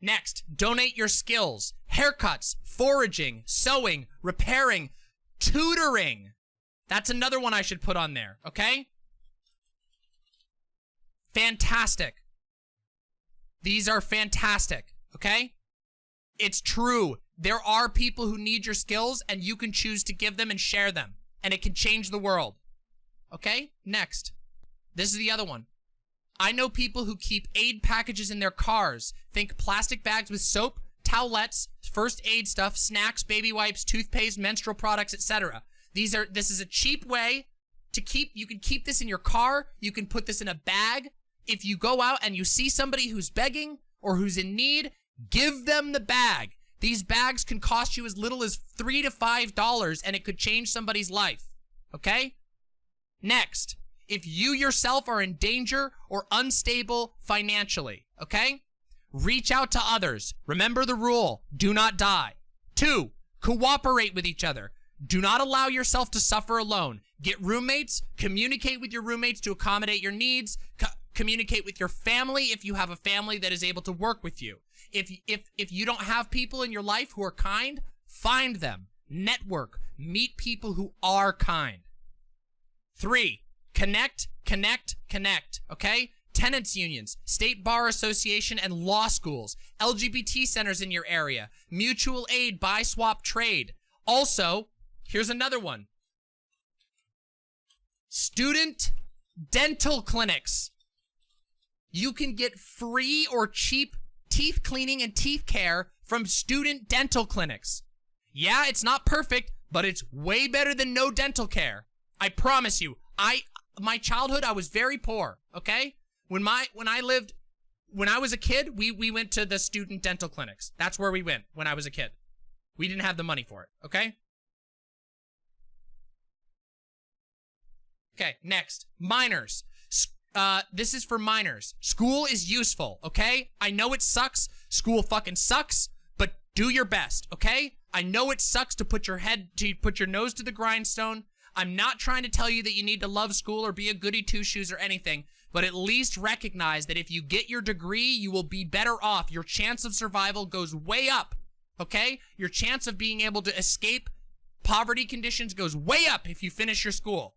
Next, donate your skills. Haircuts, foraging, sewing, repairing, tutoring. That's another one I should put on there, okay? Fantastic. These are fantastic, okay? It's true. There are people who need your skills and you can choose to give them and share them. And it can change the world. Okay? Next. This is the other one. I know people who keep aid packages in their cars. Think plastic bags with soap, towelettes, first aid stuff, snacks, baby wipes, toothpaste, menstrual products, etc. These are this is a cheap way to keep you can keep this in your car, you can put this in a bag. If you go out and you see somebody who's begging or who's in need, give them the bag. These bags can cost you as little as three to five dollars and it could change somebody's life. Okay? Next, if you yourself are in danger or unstable financially, okay? Reach out to others. Remember the rule. Do not die. Two, cooperate with each other. Do not allow yourself to suffer alone. Get roommates. Communicate with your roommates to accommodate your needs. Co communicate with your family if you have a family that is able to work with you. If, if, if you don't have people in your life who are kind, find them. Network. Meet people who are kind. Three, connect, connect, connect, okay? tenants unions, state bar association and law schools, LGBT centers in your area, mutual aid, buy, swap, trade. Also, here's another one. Student dental clinics. You can get free or cheap teeth cleaning and teeth care from student dental clinics. Yeah, it's not perfect, but it's way better than no dental care. I promise you. I my childhood I was very poor, okay? When my when I lived when I was a kid, we we went to the student dental clinics. That's where we went when I was a kid. We didn't have the money for it, okay? Okay, next. Minors. Uh, this is for minors. School is useful, okay? I know it sucks. School fucking sucks, but do your best, okay? I know it sucks to put your head, to put your nose to the grindstone. I'm not trying to tell you that you need to love school or be a goody two-shoes or anything, but at least recognize that if you get your degree, you will be better off. Your chance of survival goes way up, okay? Your chance of being able to escape poverty conditions goes way up if you finish your school.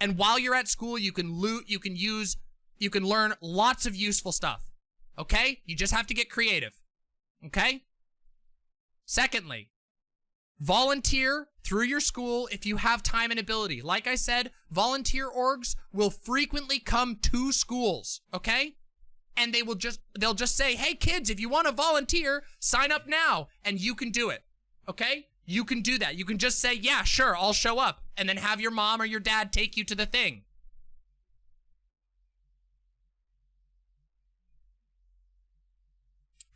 And while you're at school, you can loot, you can use, you can learn lots of useful stuff. Okay? You just have to get creative. Okay? Secondly, volunteer through your school if you have time and ability. Like I said, volunteer orgs will frequently come to schools, okay? And they will just, they'll just say, hey kids, if you want to volunteer, sign up now, and you can do it, okay? You can do that. You can just say, yeah, sure, I'll show up, and then have your mom or your dad take you to the thing.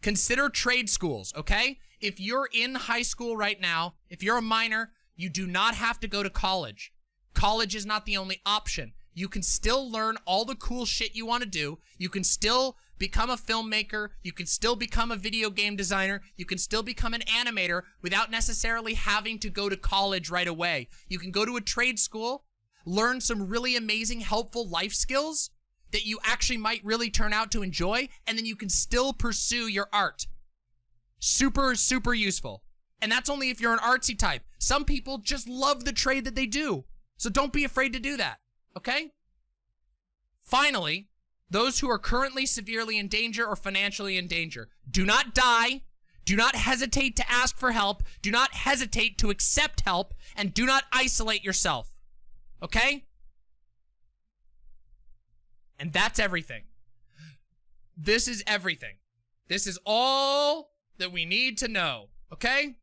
Consider trade schools, okay? If you're in high school right now, if you're a minor, you do not have to go to college. College is not the only option. You can still learn all the cool shit you want to do. You can still become a filmmaker. You can still become a video game designer. You can still become an animator without necessarily having to go to college right away. You can go to a trade school, learn some really amazing, helpful life skills that you actually might really turn out to enjoy, and then you can still pursue your art. Super, super useful. And that's only if you're an artsy type. Some people just love the trade that they do. So don't be afraid to do that, okay? Finally, those who are currently severely in danger or financially in danger, do not die, do not hesitate to ask for help, do not hesitate to accept help, and do not isolate yourself, okay? And that's everything. This is everything. This is all that we need to know, okay?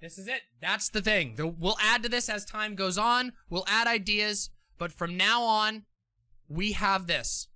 This is it. That's the thing. We'll add to this as time goes on. We'll add ideas. But from now on, we have this.